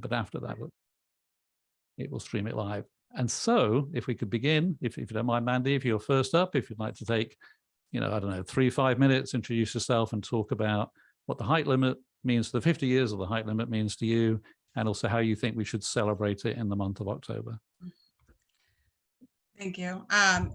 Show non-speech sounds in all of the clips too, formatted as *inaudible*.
but after that, it will stream it live. And so if we could begin, if, if you don't mind, Mandy, if you're first up, if you'd like to take, you know, I don't know, three, five minutes, introduce yourself and talk about what the height limit means the 50 years of the height limit means to you, and also how you think we should celebrate it in the month of October. Thank you. Um,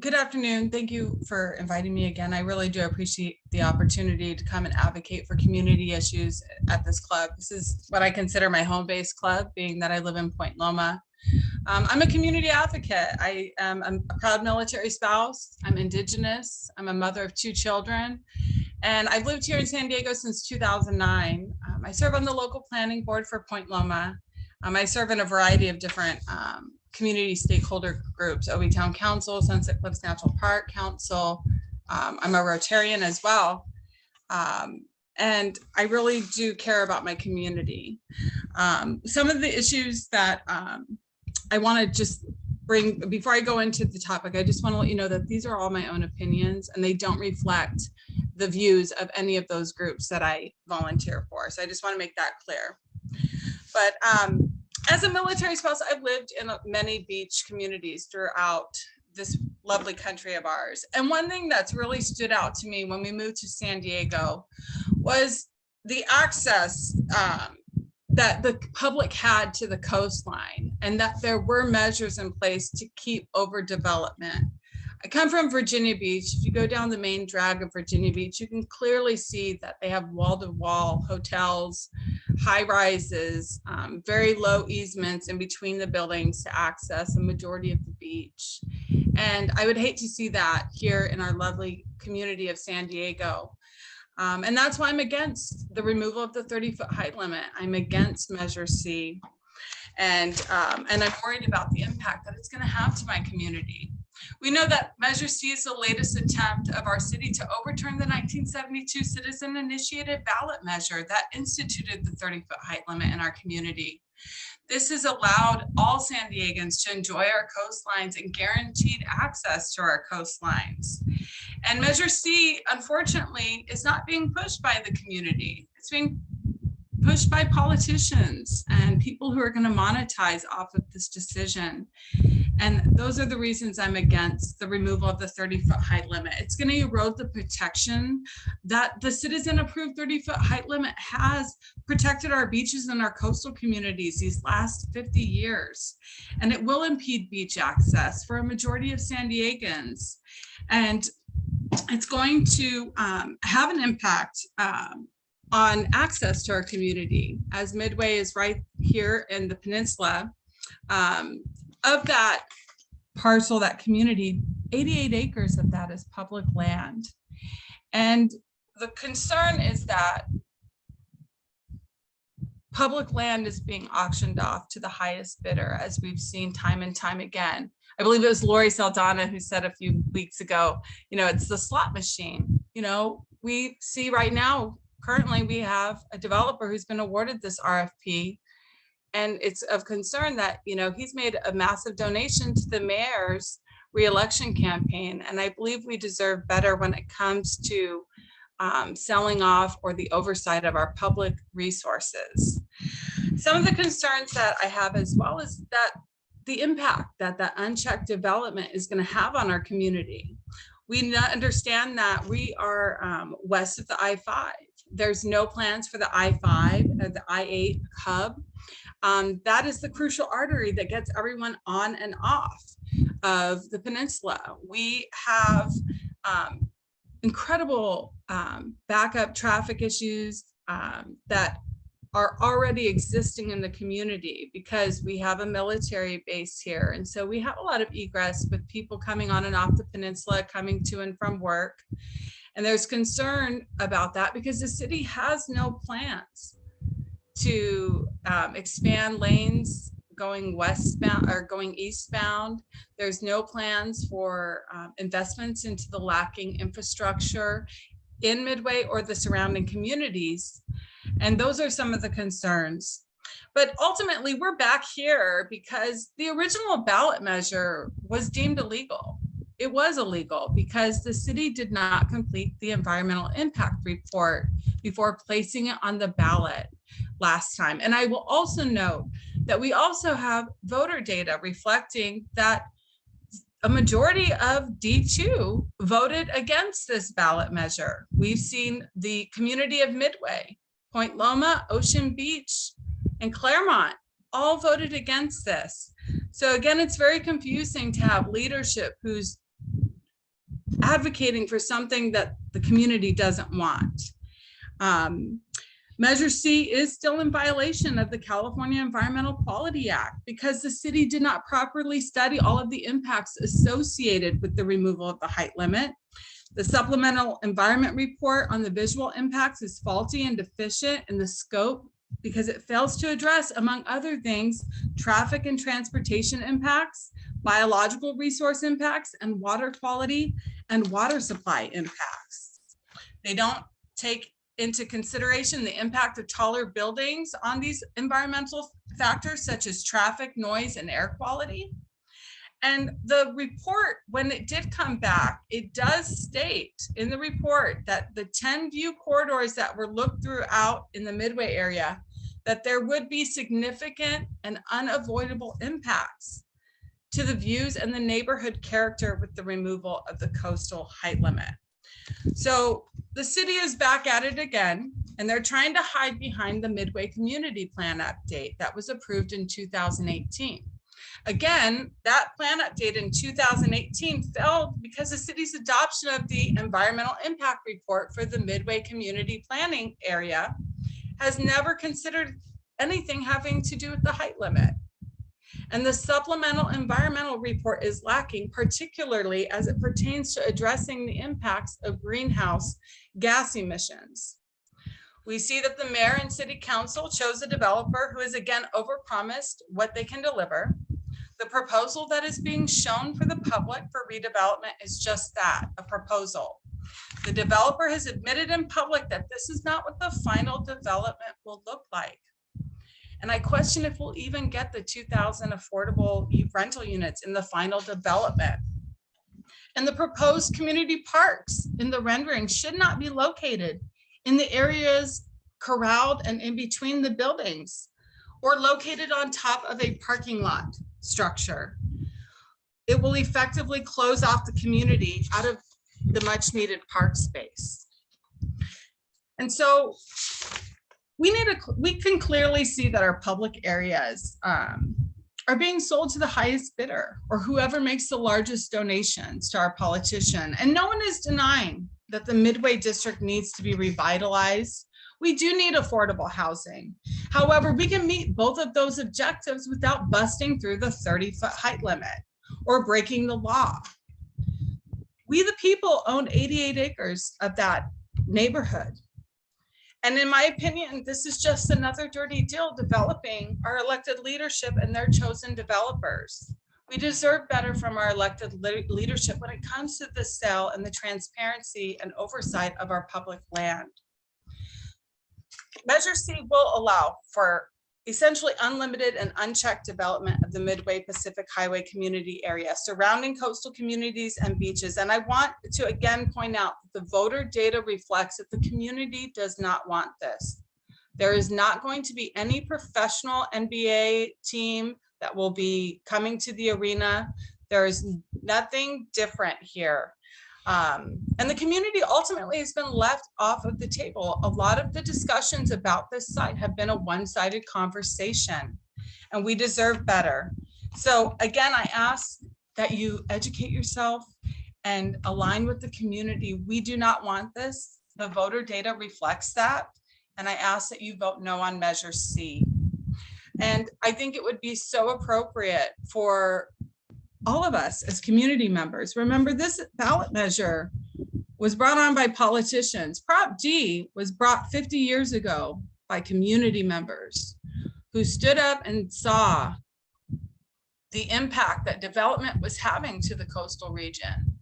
good afternoon. Thank you for inviting me again. I really do appreciate the opportunity to come and advocate for community issues at this club. This is what I consider my home-based club, being that I live in Point Loma. Um, I'm a community advocate. I am a proud military spouse. I'm indigenous. I'm a mother of two children. And I've lived here in San Diego since 2009. Um, I serve on the local planning board for Point Loma. Um, I serve in a variety of different um, community stakeholder groups, OB Town Council, Sunset Cliffs Natural Park Council. Um, I'm a Rotarian as well. Um, and I really do care about my community. Um, some of the issues that um, I want to just bring, before I go into the topic, I just want to let you know that these are all my own opinions and they don't reflect the views of any of those groups that I volunteer for. So I just want to make that clear. But um, as a military spouse, I've lived in many beach communities throughout this lovely country of ours. And one thing that's really stood out to me when we moved to San Diego was the access um, that the public had to the coastline and that there were measures in place to keep overdevelopment. I come from Virginia Beach. If you go down the main drag of Virginia Beach, you can clearly see that they have wall-to-wall -wall hotels, high rises, um, very low easements in between the buildings to access the majority of the beach. And I would hate to see that here in our lovely community of San Diego. Um, and that's why I'm against the removal of the 30 foot height limit. I'm against Measure C. And, um, and I'm worried about the impact that it's going to have to my community. We know that Measure C is the latest attempt of our city to overturn the 1972 citizen initiated ballot measure that instituted the 30 foot height limit in our community. This has allowed all San Diegans to enjoy our coastlines and guaranteed access to our coastlines. And Measure C, unfortunately, is not being pushed by the community. It's being pushed by politicians and people who are going to monetize off of this decision. And those are the reasons I'm against the removal of the 30 foot height limit. It's going to erode the protection that the citizen approved 30 foot height limit has protected our beaches and our coastal communities these last 50 years. And it will impede beach access for a majority of San Diegans. And it's going to um, have an impact um, on access to our community as Midway is right here in the peninsula. Um, of that parcel, that community, 88 acres of that is public land. And the concern is that public land is being auctioned off to the highest bidder, as we've seen time and time again. I believe it was Lori Saldana who said a few weeks ago, you know, it's the slot machine. You know, we see right now, currently we have a developer who's been awarded this RFP and it's of concern that, you know, he's made a massive donation to the mayor's reelection campaign. And I believe we deserve better when it comes to um, selling off or the oversight of our public resources. Some of the concerns that I have as well is that the impact that that unchecked development is going to have on our community. We understand that we are um, west of the I-5. There's no plans for the I-5 or the I-8 hub um, that is the crucial artery that gets everyone on and off of the peninsula. We have um, incredible um, backup traffic issues um, that are already existing in the community because we have a military base here. And so we have a lot of egress with people coming on and off the peninsula, coming to and from work. And there's concern about that because the city has no plans to um, expand lanes going westbound or going eastbound. There's no plans for um, investments into the lacking infrastructure in Midway or the surrounding communities. And those are some of the concerns. But ultimately, we're back here because the original ballot measure was deemed illegal. It was illegal because the city did not complete the environmental impact report before placing it on the ballot last time. And I will also note that we also have voter data reflecting that a majority of D2 voted against this ballot measure. We've seen the community of Midway, Point Loma, Ocean Beach, and Clairemont all voted against this. So again, it's very confusing to have leadership who's advocating for something that the community doesn't want. Um, Measure C is still in violation of the California Environmental Quality Act because the city did not properly study all of the impacts associated with the removal of the height limit. The supplemental environment report on the visual impacts is faulty and deficient in the scope because it fails to address, among other things, traffic and transportation impacts, biological resource impacts, and water quality and water supply impacts. They don't take into consideration the impact of taller buildings on these environmental factors such as traffic, noise, and air quality. And the report, when it did come back, it does state in the report that the 10 view corridors that were looked throughout in the Midway area, that there would be significant and unavoidable impacts to the views and the neighborhood character with the removal of the coastal height limit. So the city is back at it again, and they're trying to hide behind the Midway Community Plan update that was approved in 2018. Again, that plan update in 2018 failed because the city's adoption of the environmental impact report for the Midway Community Planning area has never considered anything having to do with the height limit. And the supplemental environmental report is lacking, particularly as it pertains to addressing the impacts of greenhouse gas emissions. We see that the mayor and city council chose a developer who is again overpromised what they can deliver. The proposal that is being shown for the public for redevelopment is just that, a proposal. The developer has admitted in public that this is not what the final development will look like. And I question if we'll even get the 2000 affordable rental units in the final development. And the proposed community parks in the rendering should not be located in the areas corralled and in between the buildings or located on top of a parking lot structure. It will effectively close off the community out of the much needed park space. And so we need a, we can clearly see that our public areas um, are being sold to the highest bidder or whoever makes the largest donations to our politician. And no one is denying that the Midway District needs to be revitalized. We do need affordable housing. However, we can meet both of those objectives without busting through the 30 foot height limit or breaking the law. We, the people, own 88 acres of that neighborhood. And in my opinion, this is just another dirty deal developing our elected leadership and their chosen developers. We deserve better from our elected le leadership when it comes to the sale and the transparency and oversight of our public land. Measure C will allow for essentially unlimited and unchecked development of the Midway Pacific Highway community area surrounding coastal communities and beaches. And I want to again point out that the voter data reflects that the community does not want this. There is not going to be any professional NBA team that will be coming to the arena. There is nothing different here. Um, and the community ultimately has been left off of the table. A lot of the discussions about this site have been a one-sided conversation and we deserve better. So again, I ask that you educate yourself and align with the community. We do not want this. The voter data reflects that. And I ask that you vote no on measure C. And I think it would be so appropriate for all of us as community members. Remember this ballot measure was brought on by politicians. Prop D was brought 50 years ago by community members who stood up and saw the impact that development was having to the coastal region.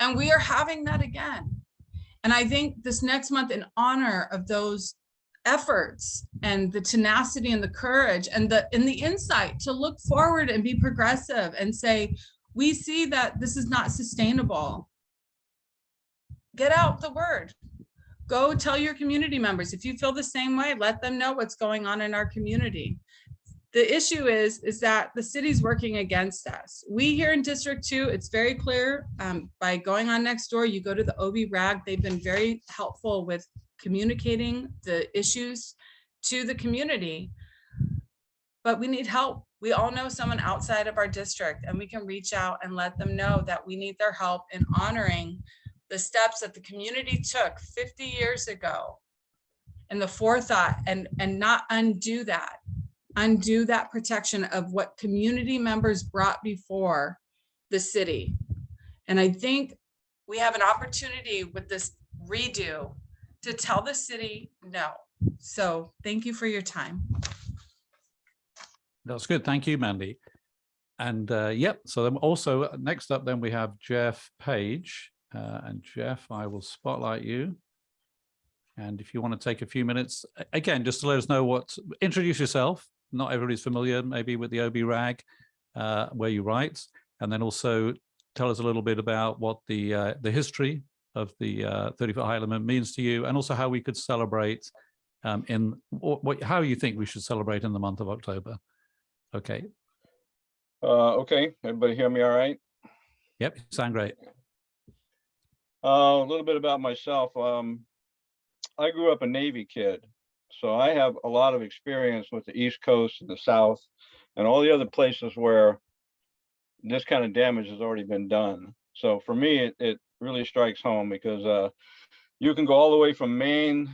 And we are having that again. And I think this next month in honor of those efforts and the tenacity and the courage and the and the insight to look forward and be progressive and say we see that this is not sustainable get out the word go tell your community members. If you feel the same way, let them know what's going on in our community. The issue is, is that the city's working against us. We here in District Two, it's very clear, um, by going on next door, you go to the OB rag, they've been very helpful with communicating the issues to the community. But we need help. We all know someone outside of our district and we can reach out and let them know that we need their help in honoring the steps that the community took 50 years ago and the forethought and, and not undo that, undo that protection of what community members brought before the city. And I think we have an opportunity with this redo to tell the city no. So thank you for your time. That's good. Thank you, Mandy. And uh, yep, so then also uh, next up, then we have Jeff Page. Uh, and Jeff, I will spotlight you. And if you want to take a few minutes, again, just to let us know what, introduce yourself. Not everybody's familiar maybe with the OB rag, uh, where you write, and then also tell us a little bit about what the uh, the history of the uh, 30 foot height limit means to you, and also how we could celebrate um, in what, what, how you think we should celebrate in the month of October. Okay. Uh, okay, everybody hear me all right? Yep. Sound great. Uh, a little bit about myself. Um, I grew up a Navy kid, so I have a lot of experience with the East Coast and the South and all the other places where this kind of damage has already been done. So for me, it, it really strikes home because, uh, you can go all the way from Maine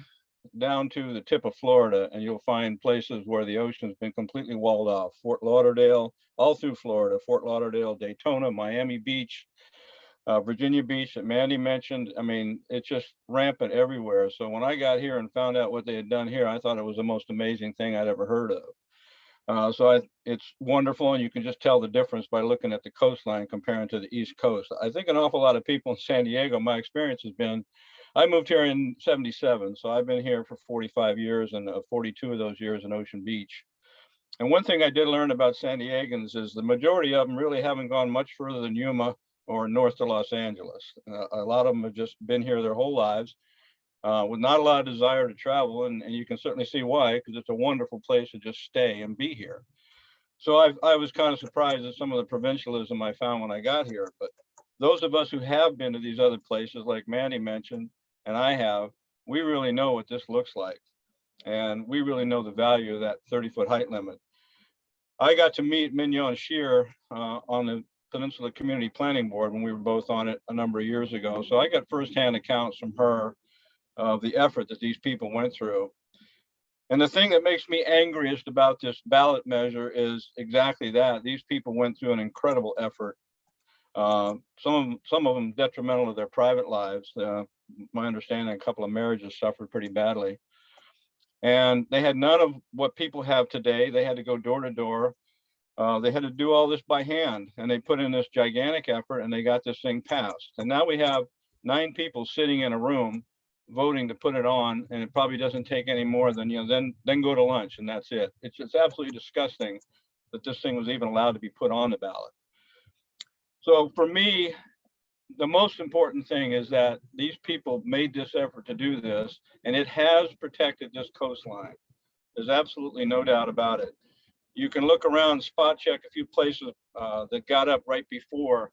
down to the tip of Florida and you'll find places where the ocean's been completely walled off. Fort Lauderdale, all through Florida, Fort Lauderdale, Daytona, Miami Beach, uh, Virginia Beach that Mandy mentioned. I mean, it's just rampant everywhere. So when I got here and found out what they had done here, I thought it was the most amazing thing I'd ever heard of. Uh, so I, it's wonderful, and you can just tell the difference by looking at the coastline comparing to the East Coast. I think an awful lot of people in San Diego, my experience has been, I moved here in 77, so I've been here for 45 years and uh, 42 of those years in Ocean Beach. And one thing I did learn about San Diegans is the majority of them really haven't gone much further than Yuma or north to Los Angeles. Uh, a lot of them have just been here their whole lives uh, with not a lot of desire to travel. And, and you can certainly see why, because it's a wonderful place to just stay and be here. So I, I was kind of surprised at some of the provincialism I found when I got here. But those of us who have been to these other places, like Mandy mentioned, and I have, we really know what this looks like. And we really know the value of that 30 foot height limit. I got to meet Mignon Shear uh, on the Peninsula Community Planning Board when we were both on it a number of years ago. So I got firsthand accounts from her of the effort that these people went through. And the thing that makes me angriest about this ballot measure is exactly that. These people went through an incredible effort. Uh, some of them, some of them detrimental to their private lives. Uh, my understanding, a couple of marriages suffered pretty badly. And they had none of what people have today. They had to go door to door. Uh, they had to do all this by hand and they put in this gigantic effort and they got this thing passed. And now we have nine people sitting in a room voting to put it on and it probably doesn't take any more than, you know, then, then go to lunch and that's it. It's, it's absolutely disgusting that this thing was even allowed to be put on the ballot. So for me, the most important thing is that these people made this effort to do this and it has protected this coastline. There's absolutely no doubt about it. You can look around, spot check a few places uh, that got up right before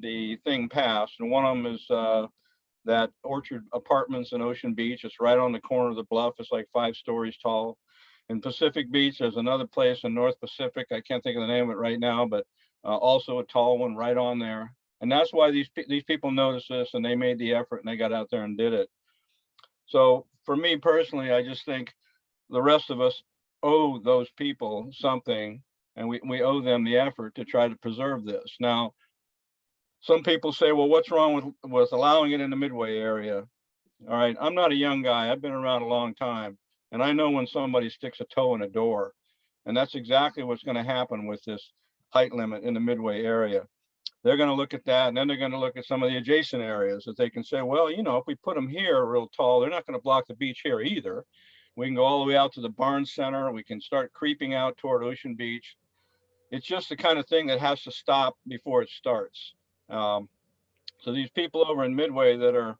the thing passed. And one of them is uh, that Orchard Apartments in Ocean Beach. It's right on the corner of the bluff. It's like five stories tall. In Pacific Beach, there's another place in North Pacific. I can't think of the name of it right now, but uh, also a tall one right on there. And that's why these these people noticed this and they made the effort and they got out there and did it. So for me personally, I just think the rest of us owe those people something and we, we owe them the effort to try to preserve this. Now, some people say, well, what's wrong with, with allowing it in the Midway area? All right, I'm not a young guy. I've been around a long time. And I know when somebody sticks a toe in a door. And that's exactly what's going to happen with this height limit in the Midway area. They're going to look at that and then they're going to look at some of the adjacent areas that they can say, well, you know, if we put them here real tall, they're not going to block the beach here either. We can go all the way out to the barn Center. We can start creeping out toward Ocean Beach. It's just the kind of thing that has to stop before it starts. Um, so these people over in Midway that are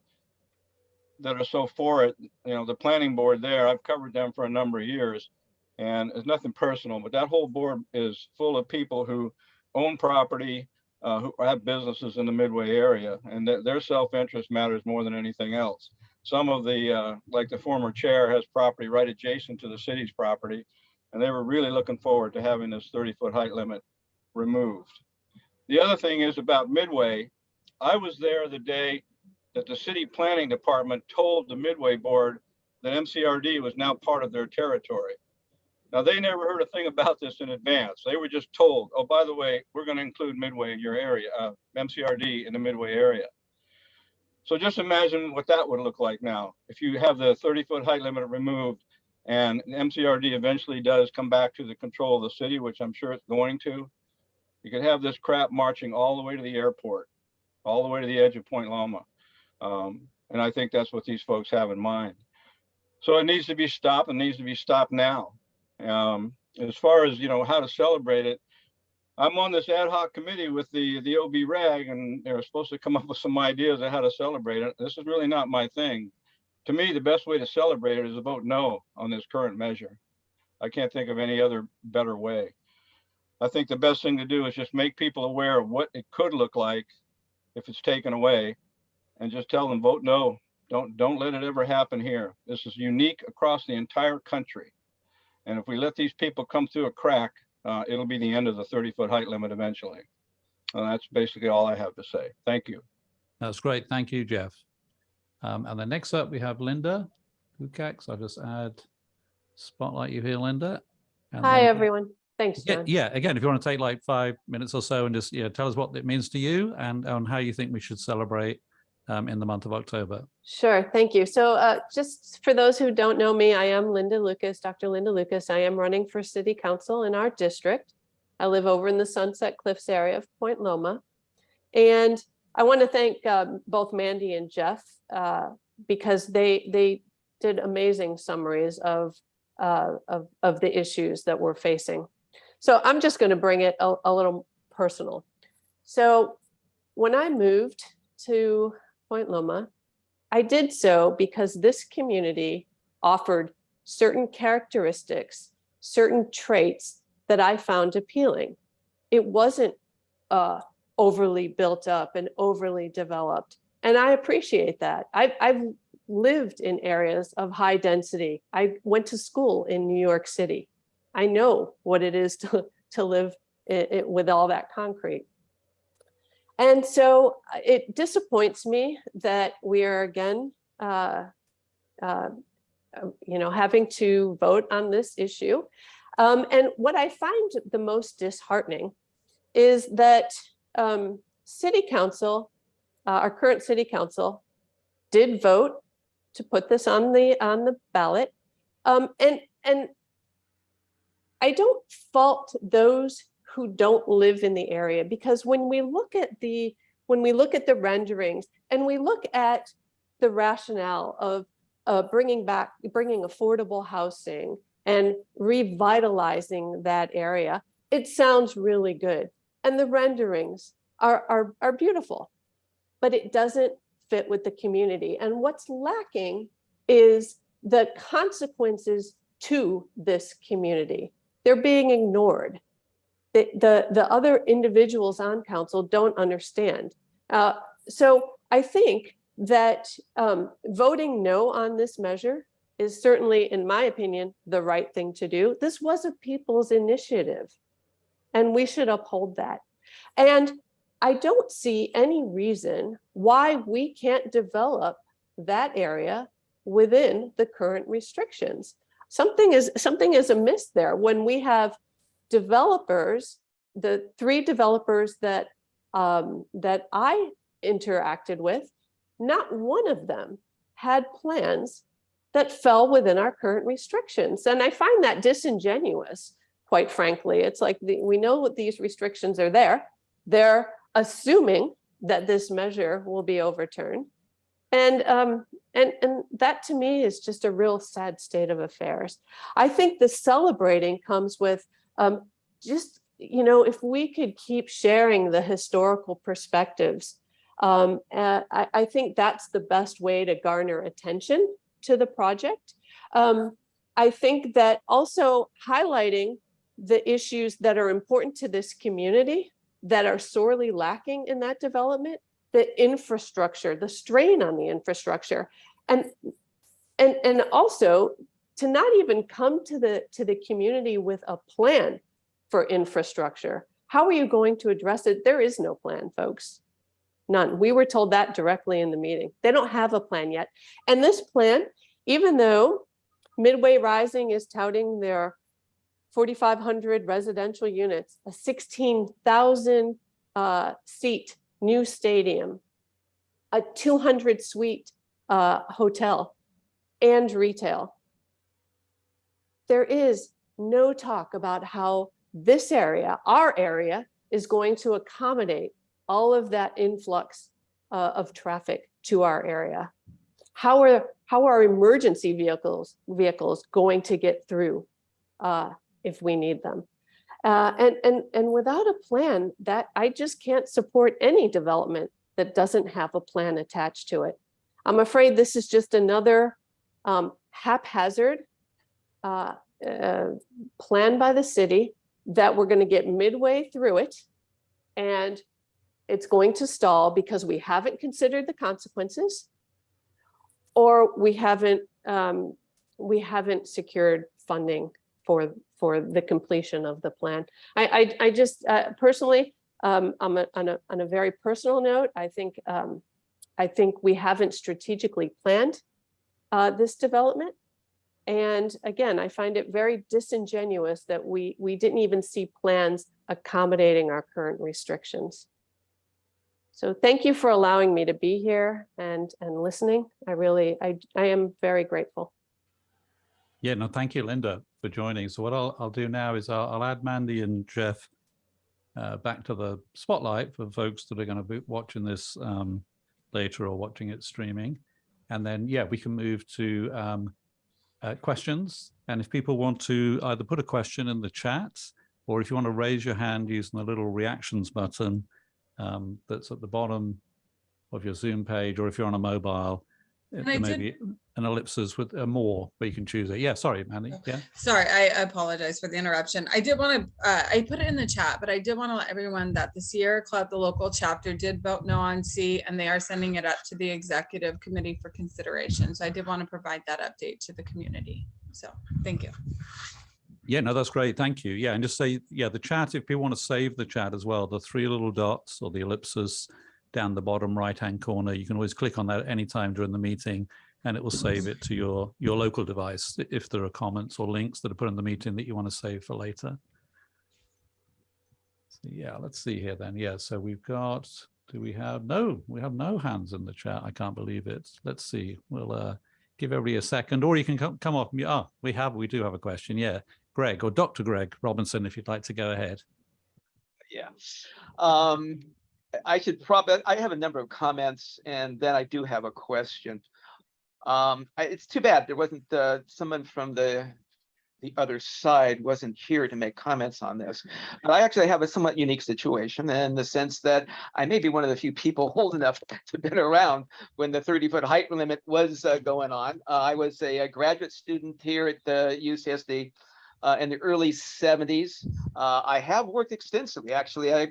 that are so for it, you know, the planning board there, I've covered them for a number of years. And it's nothing personal, but that whole board is full of people who own property, uh, who have businesses in the Midway area, and their, their self-interest matters more than anything else. Some of the, uh, like the former chair has property right adjacent to the city's property, and they were really looking forward to having this 30-foot height limit removed. The other thing is about Midway. I was there the day that the city planning department told the Midway board that MCRD was now part of their territory. Now, they never heard a thing about this in advance. They were just told, oh, by the way, we're going to include Midway in your area, uh, MCRD in the Midway area. So just imagine what that would look like now. If you have the 30 foot height limit removed and MCRD eventually does come back to the control of the city, which I'm sure it's going to, you could have this crap marching all the way to the airport, all the way to the edge of Point Loma. Um, and I think that's what these folks have in mind. So it needs to be stopped and needs to be stopped now. Um, as far as, you know, how to celebrate it, I'm on this ad hoc committee with the, the OB rag and they're supposed to come up with some ideas of how to celebrate it. This is really not my thing. To me, the best way to celebrate it is to vote no on this current measure. I can't think of any other better way. I think the best thing to do is just make people aware of what it could look like if it's taken away and just tell them vote no. Don't don't let it ever happen here. This is unique across the entire country. And if we let these people come through a crack, uh, it'll be the end of the 30 foot height limit eventually. And that's basically all I have to say. Thank you. That's great. Thank you, Jeff. Um, and then next up, we have Linda Lukacs. I'll just add spotlight you here, Linda. And Hi, then- everyone. Thanks, Yeah, John. yeah, again, if you want to take like five minutes or so and just, yeah, tell us what it means to you and on how you think we should celebrate um, in the month of October. Sure, thank you. So uh, just for those who don't know me, I am Linda Lukacs, Dr. Linda Lukacs. I am running for city council in our district. I live over in the Sunset Cliffs area of Point Loma. And I want to thank um, both Mandy and Jeff uh, because they they did amazing summaries of, uh, of, of the issues that we're facing. So I'm just going to bring it a, a little personal. So when I moved to Point Loma, I did so because this community offered certain characteristics, certain traits that I found appealing. It wasn't uh, overly built up and overly developed. And I appreciate that. I've, I've lived in areas of high density. I went to school in New York City. I know what it is *laughs* to, to live i- i- with all that concrete. And so uh, it disappoints me that we are again, uh, uh, uh, you know, having to vote on this issue. Um, and what I find the most disheartening is that um, city council, uh, our current city council, did vote to put this on the on the ballot, um, and and I don't fault those who don't live in the area because when we look at the when we look at the renderings and we look at the rationale of uh, bringing back bringing affordable housing and revitalizing that area, it sounds really good. And the renderings are, are, are beautiful, but it doesn't fit with the community. And what's lacking is the consequences to this community. They're being ignored. The, the, the other individuals on council don't understand. Uh, so I think that um, voting no on this measure is certainly, in my opinion, the right thing to do. This was a people's initiative, and we should uphold that. And I don't see any reason why we can't develop that area within the current restrictions. Something is something is amiss there when we have developers, the three developers that um, that I interacted with, not one of them had plans that fell within our current restrictions. And I find that disingenuous, quite frankly. It's like the, we know what these restrictions are there. They're assuming that this measure will be overturned. And, um, and, and that to me is just a real sad state of affairs. I think the celebrating comes with um, just, you know, if we could keep sharing the historical perspectives Um, uh, I, I think that's the best way to garner attention to the project. Um, I think that also highlighting the issues that are important to this community that are sorely lacking in that development, the infrastructure, the strain on the infrastructure. And, and, and also to not even come to the, to the community with a plan for infrastructure. How are you going to address it? There is no plan, folks. None. We were told that directly in the meeting. They don't have a plan yet. And this plan, even though Midway Rising is touting their 4,500 residential units, a 16,000 uh, seat new stadium, a 200 suite uh, hotel and retail. There is no talk about how this area, our area, is going to accommodate all of that influx uh, of traffic to our area. How are how are emergency vehicles vehicles going to get through uh, if we need them? Uh, and and and without a plan, that I just can't support any development that doesn't have a plan attached to it. I'm afraid this is just another um, haphazard uh, uh, plan by the city that we're going to get midway through it and it's going to stall because we haven't considered the consequences or we haven't um, we haven't secured funding for for the completion of the plan. I I, I just uh, personally um, I'm a, on a on a very personal note. I think um, I think we haven't strategically planned uh, this development. And again, I find it very disingenuous that we we didn't even see plans accommodating our current restrictions. So thank you for allowing me to be here and and listening. I really I I am very grateful. Yeah, no, thank you, Linda, for joining. So what I'll, I'll do now is I'll, I'll add Mandy and Jeff uh, back to the spotlight for folks that are going to be watching this um, later or watching it streaming. And then, yeah, we can move to um, uh, questions. And if people want to either put a question in the chat, or if you want to raise your hand using the little reactions button um, that's at the bottom of your Zoom page, or if you're on a mobile, And I there may did- be an ellipsis with a more, but you can choose it. Yeah, sorry, Mandy. Oh. Yeah. Sorry, I apologize for the interruption. I did want to, uh, I put it in the chat, but I did want to let everyone that the Sierra Club, the local chapter did vote no on C and they are sending it up to the executive committee for consideration. So I did want to provide that update to the community. So, thank you. Yeah, no, that's great. Thank you. Yeah, and just say, yeah, the chat, if people want to save the chat as well, the three little dots or the ellipses down the bottom right-hand corner, you can always click on that at any time during the meeting and it will save it to your, your local device if there are comments or links that are put in the meeting that you want to save for later. So yeah, let's see here then. Yeah, so we've got, do we have, no, we have no hands in the chat. I can't believe it. Let's see. We'll uh, give everybody a second or you can come, come off. Oh, we have, we do have a question. Yeah. Greg or Dr. Greg Robinson, if you'd like to go ahead. Yeah. Um, I should probably, I have a number of comments and then I do have a question. Um, I, it's too bad there wasn't, uh, someone from the, the other side wasn't here to make comments on this. But I actually have a somewhat unique situation in the sense that I may be one of the few people *laughs* old enough to been around when the thirty foot height limit was uh, going on. Uh, I was a, a graduate student here at the UCSD uh, in the early seventies. Uh, I have worked extensively, actually. I,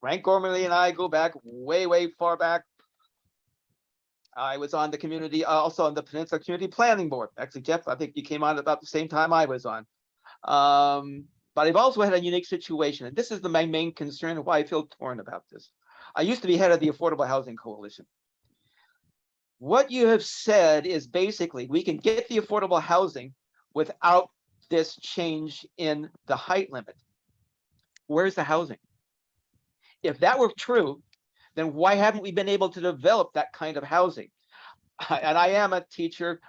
Frank Gormlie and I go back way, way far back. I was on the community, uh, also on the Peninsula Community Planning Board. Actually, Jeff, I think you came on about the same time I was on. Um, but I've also had a unique situation, and this is the, my main concern why I feel torn about this. I used to be head of the Affordable Housing Coalition. What you have said is basically we can get the affordable housing without this change in the height limit. Where's the housing? If that were true, then why haven't we been able to develop that kind of housing? And I am a teacher.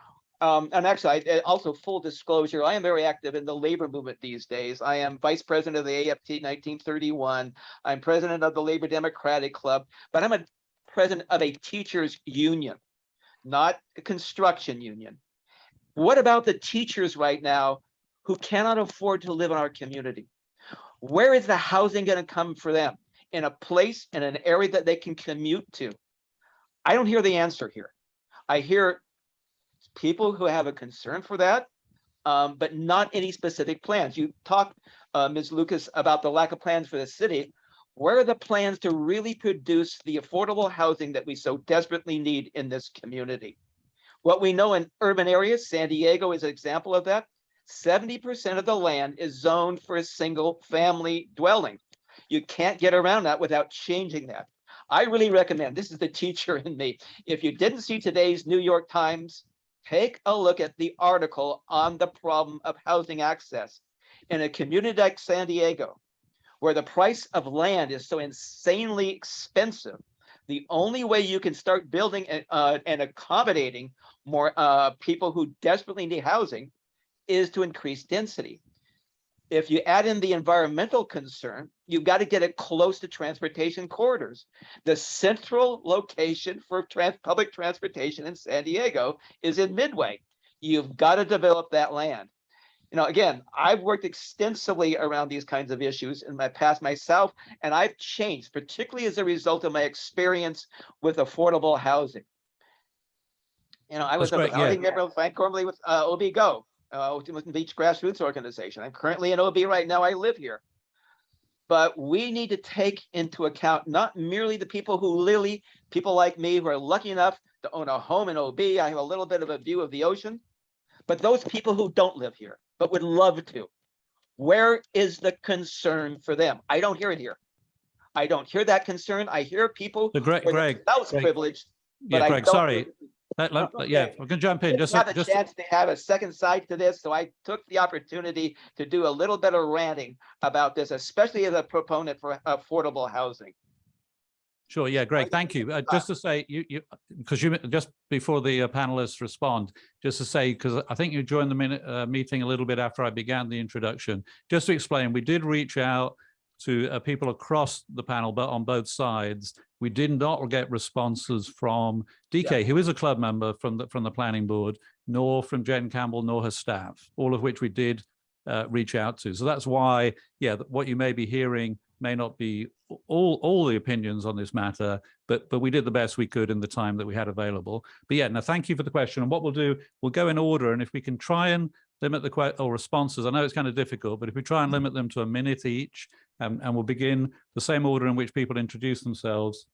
Um, and actually, I, also full disclosure, I am very active in the labor movement these days. I am vice president of the AFT 1931. I'm president of the Labor Democratic Club, but I'm a president of a teachers union, not a construction union. What about the teachers right now who cannot afford to live in our community? Where is the housing going to come for them? In a place, in an area that they can commute to? I don't hear the answer here. I hear people who have a concern for that, um, but not any specific plans. You talked, uh, Ms. Lukacs, about the lack of plans for the city. Where are the plans to really produce the affordable housing that we so desperately need in this community? What we know in urban areas, San Diego is an example of that. Seventy percent of the land is zoned for a single family dwelling. You can't get around that without changing that. I really recommend, this is the teacher in me. If you didn't see today's New York Times, take a look at the article on the problem of housing access. In a community like San Diego, where the price of land is so insanely expensive, the only way you can start building and, uh, and accommodating more uh, people who desperately need housing is to increase density. If you add in the environmental concern, you've got to get it close to transportation corridors. The central location for trans public transportation in San Diego is in Midway. You've got to develop that land. You know, again, I've worked extensively around these kinds of issues in my past myself, and I've changed, particularly as a result of my experience with affordable housing. You know, I was a great, yeah. member of Frank Gormlie with uh, OB Go, uh, Beach Grassroots Organization. I'm currently in OB right now. I live here. But we need to take into account not merely the people who literally, people like me who are lucky enough to own a home in OB. I have a little bit of a view of the ocean, but those people who don't live here, but would love to. Where is the concern for them? I don't hear it here. I don't hear that concern. I hear people So Greg, who are Greg, Greg, privileged. but yeah, Greg, sorry. Let- let- *laughs* Okay. Yeah, we can jump in. Just, have a just, chance to have a second side to this, so I took the opportunity to do a little bit of ranting about this, especially as a proponent for affordable housing. Sure, yeah, Greg, thank you. Uh. Just to say, you, you, because you, just before the uh, panelists respond, just to say, because I think you joined the minute, uh, meeting a little bit after I began the introduction. Just to explain, we did reach out to uh, people across the panel, but on both sides. We did not get responses from DK, who is a club member from the, from the planning board, nor from Jen Campbell, nor her staff, all of which we did uh, reach out to. So that's why, yeah, what you may be hearing may not be all, all the opinions on this matter, but, but we did the best we could in the time that we had available. But yeah, now thank you for the question. And what we'll do, we'll go in order. And if we can try and limit the or responses, I know it's kind of difficult, but if we try and limit them to a minute each, um, and we'll begin the same order in which people introduce themselves,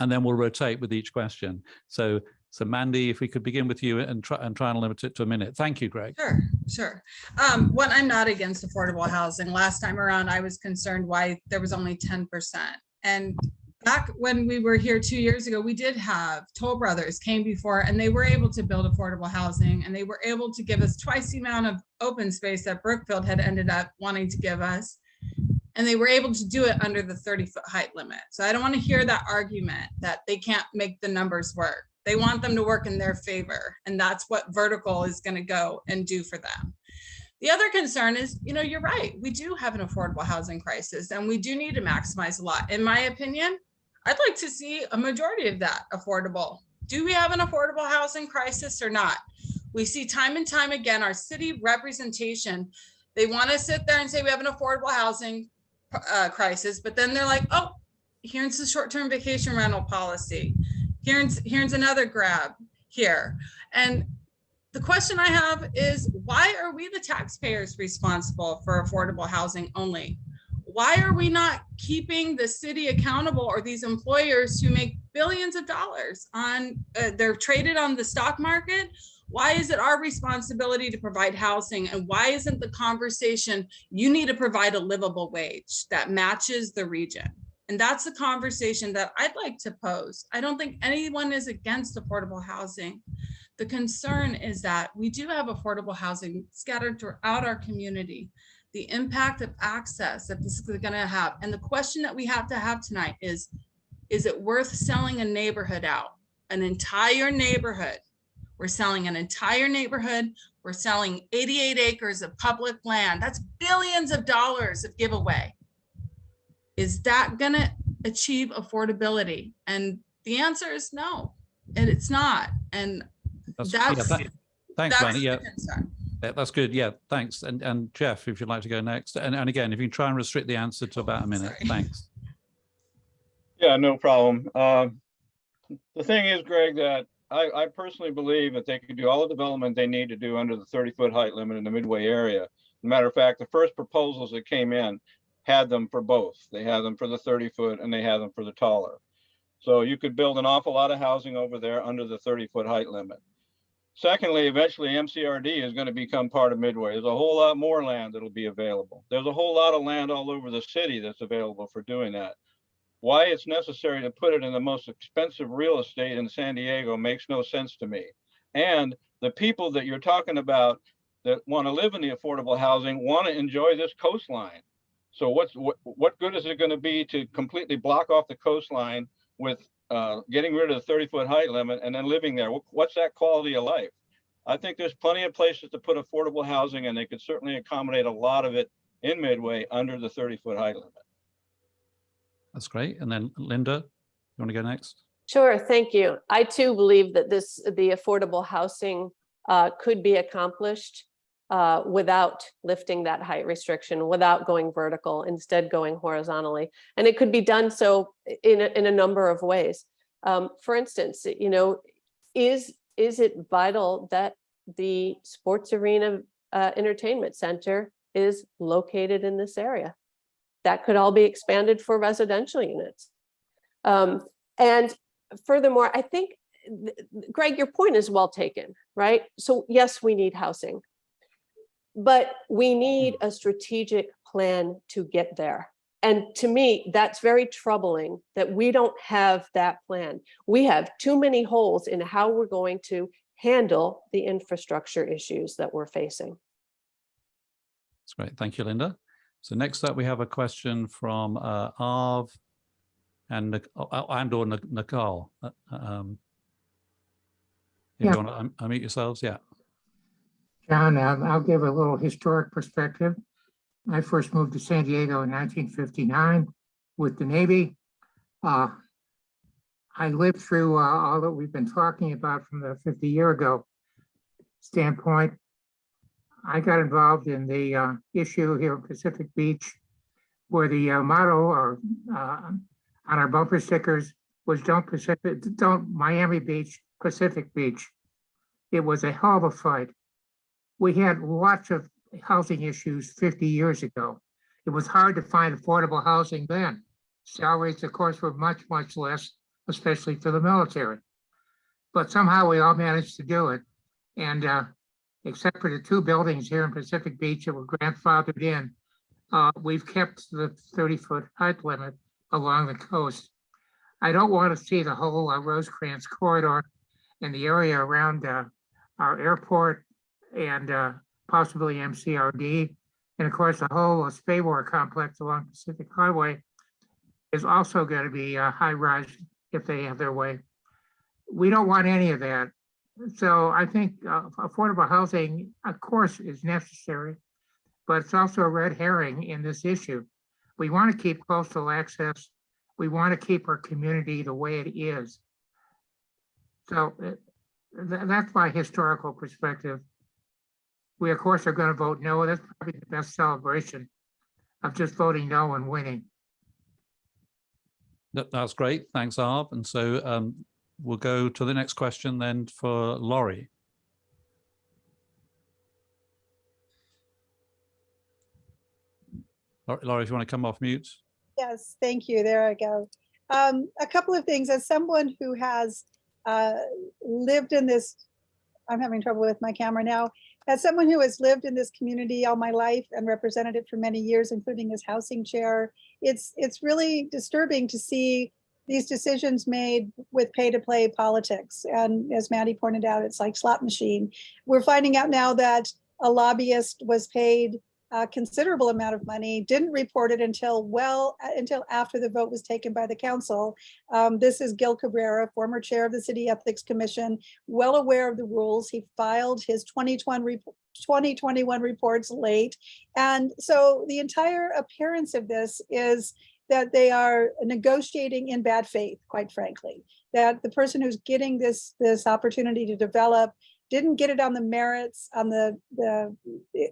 and then we'll rotate with each question. So, so Mandy, if we could begin with you and try and try and limit it to a minute. Thank you, Greg. Sure, sure. Um, one, I'm not against affordable housing. Last time around, I was concerned why there was only ten percent. And back when we were here two years ago, we did have Toll Brothers came before and they were able to build affordable housing and they were able to give us twice the amount of open space that Brookfield had ended up wanting to give us. And they were able to do it under the thirty foot height limit. So I don't want to hear that argument that they can't make the numbers work. They want them to work in their favor. And that's what vertical is going to go and do for them. The other concern is, you know, you're right. We do have an affordable housing crisis and we do need to maximize a lot. In my opinion, I'd like to see a majority of that affordable. Do we have an affordable housing crisis or not? We see time and time again, our city representation, they want to sit there and say we have an affordable housing uh, crisis, but then they're like, oh, here's the short-term vacation rental policy. Here's, here's another grab here. And the question I have is why are we the taxpayers responsible for affordable housing only? Why are we not keeping the city accountable or these employers who make billions of dollars on, uh, they're traded on the stock market? Why is it our responsibility to provide housing? And why isn't the conversation, you need to provide a livable wage that matches the region? And that's the conversation that I'd like to pose. I don't think anyone is against affordable housing. The concern is that we do have affordable housing scattered throughout our community. The impact of access that this is gonna have. And the question that we have to have tonight is, is it worth selling a neighborhood out? An entire neighborhood? We're selling an entire neighborhood. We're selling 88 acres of public land. That's billions of dollars of giveaway. Is that gonna achieve affordability? And the answer is no, and it's not. And That's, yeah, That's- tha- Thanks, that's the Yeah, concern. Yeah, that's good. Yeah, thanks. And, and Jeff, if you'd like to go next. And, and again, if you can try and restrict the answer to about a minute, Sorry. thanks. Yeah, no problem. Um, The thing is, Greg, that I, I personally believe that they could do all the development they need to do under the thirty foot height limit in the Midway area. Matter of fact, the first proposals that came in had them for both. They had them for the thirty foot and they had them for the taller. So you could build an awful lot of housing over there under the thirty foot height limit. Secondly, eventually MCRD is going to become part of Midway. There's a whole lot more land that'll be available. There's a whole lot of land all over the city that's available for doing that. Why it's necessary to put it in the most expensive real estate in San Diego makes no sense to me. And the people that you're talking about that want to live in the affordable housing want to enjoy this coastline. So what's what, what good is it going to be to completely block off the coastline with uh, getting rid of the 30 foot height limit and then living there? What's that quality of life? I think there's plenty of places to put affordable housing and they could certainly accommodate a lot of it in Midway under the 30 foot height limit. That's great. And then Linda, you want to go next? Sure, thank you. I too believe that this, the affordable housing uh, could be accomplished uh, without lifting that height restriction, without going vertical, instead going horizontally. And it could be done so in, a- in a number of ways. Um, For instance, you know, is, is it vital that the sports arena uh, entertainment center is located in this area? That could all be expanded for residential units. Um, And furthermore, I think, th- th- Greg, your point is well taken, right? So yes, we need housing. But we need a strategic plan to get there. And to me, that's very troubling that we don't have that plan. We have too many holes in how we're going to handle the infrastructure issues that we're facing. That's great. Thank you, Linda. So next up, we have a question from uh, Arv and and or Nic- Nicole. Uh, um, If Yeah. you want to unmute yourselves, yeah. John, um, I'll give a little historic perspective. I first moved to San Diego in nineteen fifty-nine with the Navy. Uh, I lived through uh, all that we've been talking about from the fifty year ago standpoint. I got involved in the uh, issue here at Pacific Beach where the uh, motto or uh, on our bumper stickers was don't Pacific, don't Miami Beach, Pacific Beach. It was a hell of a fight we had lots of housing issues fifty years ago. It was hard to find affordable housing then. Salaries, of course, were much, much less, especially for the military. But somehow we all managed to do it. And uh, except for the two buildings here in Pacific Beach that were grandfathered in, uh, we've kept the thirty-foot height limit along the coast. I don't want to see the whole uh, Rosecrans corridor and the area around uh, our airport and uh, possibly MCRD. And of course, the whole uh, SPAWAR complex along Pacific Highway is also going to be uh, high rise if they have their way. We don't want any of that. So I think uh, affordable housing, of course, is necessary, but it's also a red herring in this issue. We want to keep coastal access. We want to keep our community the way it is. So uh, tha- that's my historical perspective. We, of course, are going to vote no. That's probably the best celebration of just voting no and winning. That's great. Thanks, Arv. And so um, we'll go to the next question then for Laurie. Laurie, if you want to come off mute. Yes, thank you. There I go. Um, a couple of things. As someone who has uh, lived in this, I'm having trouble with my camera now. As someone who has lived in this community all my life and represented it for many years, including as housing chair, it's it's really disturbing to see these decisions made with pay to play politics. And as Maddie pointed out, it's like slot machine. We're finding out now that a lobbyist was paid a considerable amount of money, didn't report it until well, until after the vote was taken by the council. Um, This is Gil Cabrera, former chair of the City Ethics Commission, well aware of the rules. He filed his 2021 rep- 2021 reports late. And so the entire appearance of this is that they are negotiating in bad faith, quite frankly. That the person who's getting this, this opportunity to develop didn't get it on the merits, on the, the,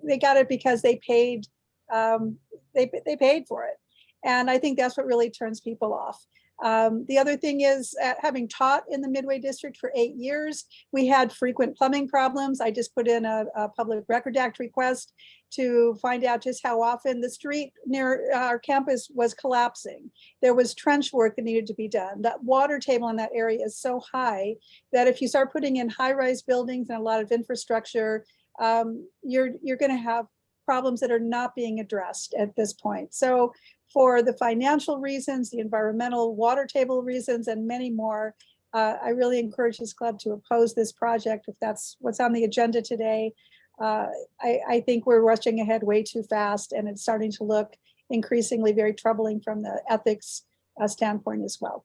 they got it because they paid, um, they, they paid for it. And I think that's what really turns people off. Um, the other thing is, uh, having taught in the Midway District for eight years, we had frequent plumbing problems. I just put in a, a Public Record Act request to find out just how often the street near our campus was collapsing. There was trench work that needed to be done. That water table in that area is so high that if you start putting in high-rise buildings and a lot of infrastructure, um, you're, you're gonna have problems that are not being addressed at this point. So for the financial reasons, the environmental water table reasons, and many more, uh, I really encourage this club to oppose this project if that's what's on the agenda today. Uh, I, I think we're rushing ahead way too fast and it's starting to look increasingly very troubling from the ethics uh, standpoint as well.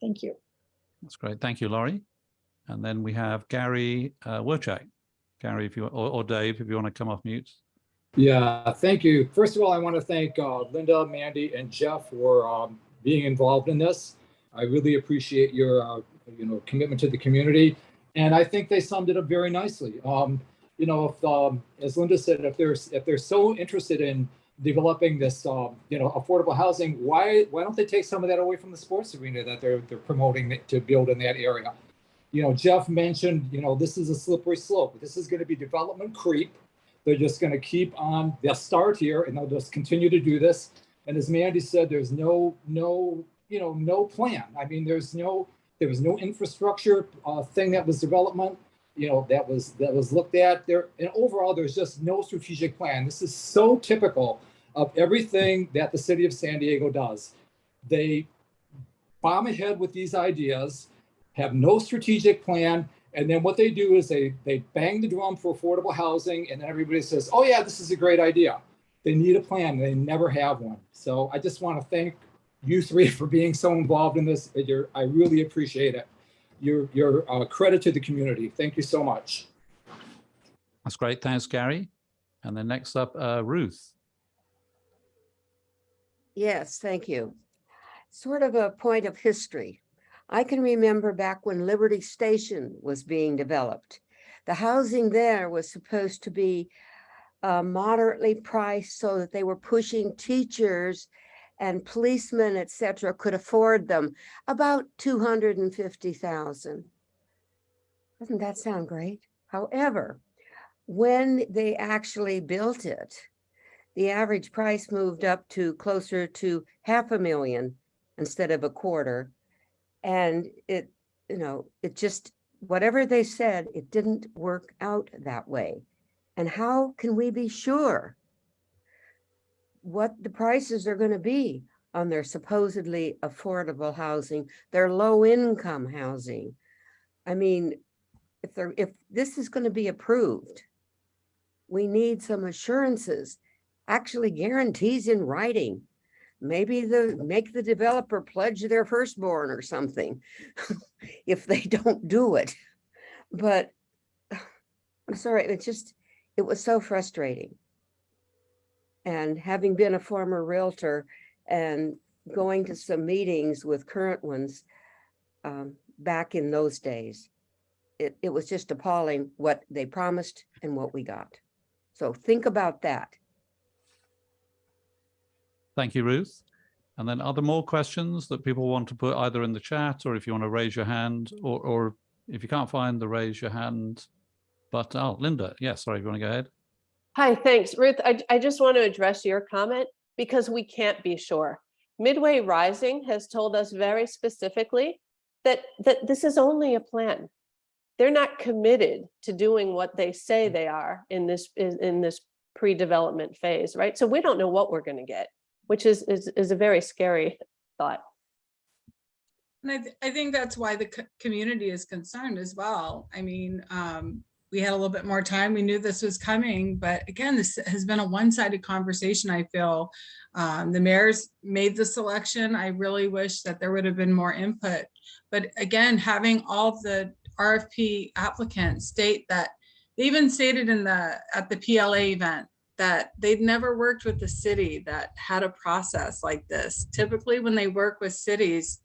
Thank you. That's great. Thank you, Laurie. And then we have Gary uh, Werchak. Gary, if you, or, or Dave, if you want to come off mute. Yeah, thank you. First of all, I want to thank uh, Linda, Mandy, and Jeff for um, being involved in this. I really appreciate your, uh, you know, commitment to the community, and I think they summed it up very nicely. Um, you know, if, um, as Linda said, if they're if they're so interested in developing this, um, you know, affordable housing, why why don't they take some of that away from the sports arena that they're they're promoting to build in that area? You know, Jeff mentioned, you know, this is a slippery slope. This is going to be development creep. They're just going to keep on, they'll start here and they'll just continue to do this. And as Mandy said, there's no, no, you know, no plan. I mean, there's no, there was no infrastructure uh, thing that was development, you know, that was, that was looked at there. And overall, there's just no strategic plan. This is so typical of everything that the city of San Diego does. They bomb ahead with these ideas, have no strategic plan, and then what they do is they they bang the drum for affordable housing, and everybody says, "Oh yeah, this is a great idea." They need a plan. They never have one. So I just want to thank you three *laughs* for being so involved in this. You're, I really appreciate it. Your your uh, credit to the community. Thank you so much. That's great. Thanks, Gary. And then next up, uh, Ruth. Yes, thank you. Sort of a point of history. I can remember back when Liberty Station was being developed. The housing there was supposed to be uh, moderately priced so that they were pushing teachers and policemen, et cetera, could afford them about 250,000. Doesn't that sound great? However, when they actually built it, the average price moved up to closer to half a million instead of a quarter. And it, you know, it just, whatever they said, it didn't work out that way. And how can we be sure what the prices are going to be on their supposedly affordable housing, their low income housing? I mean, if they're, if this is going to be approved, we need some assurances, actually guarantees in writing maybe the, make the developer pledge their firstborn or something *laughs* if they don't do it. But *sighs* I'm sorry, it just, it was so frustrating. And having been a former Realtor and going to some meetings with current ones um, back in those days, it, it was just appalling what they promised and what we got. So think about that. Thank you, Ruth. And then are there more questions that people want to put either in the chat or if you want to raise your hand or, or if you can't find the raise your hand, but oh, Linda, yeah, sorry, if you want to go ahead. Hi, thanks. Ruth, I, I just want to address your comment because we can't be sure. Midway Rising has told us very specifically that, that this is only a plan. They're not committed to doing what they say mm. they are in this, in this pre-development phase, right? So we don't know what we're going to get, which is, is, is a very scary thought. And I, th- I think that's why the co- community is concerned as well. I mean, um, we had a little bit more time. We knew this was coming, but again, this has been a one-sided conversation, I feel. Um, the mayor's made the selection. I really wish that there would have been more input. But again, having all the RFP applicants state that, they even stated in the, at the PLA event, that they'd never worked with the city that had a process like this. Typically, when they work with cities,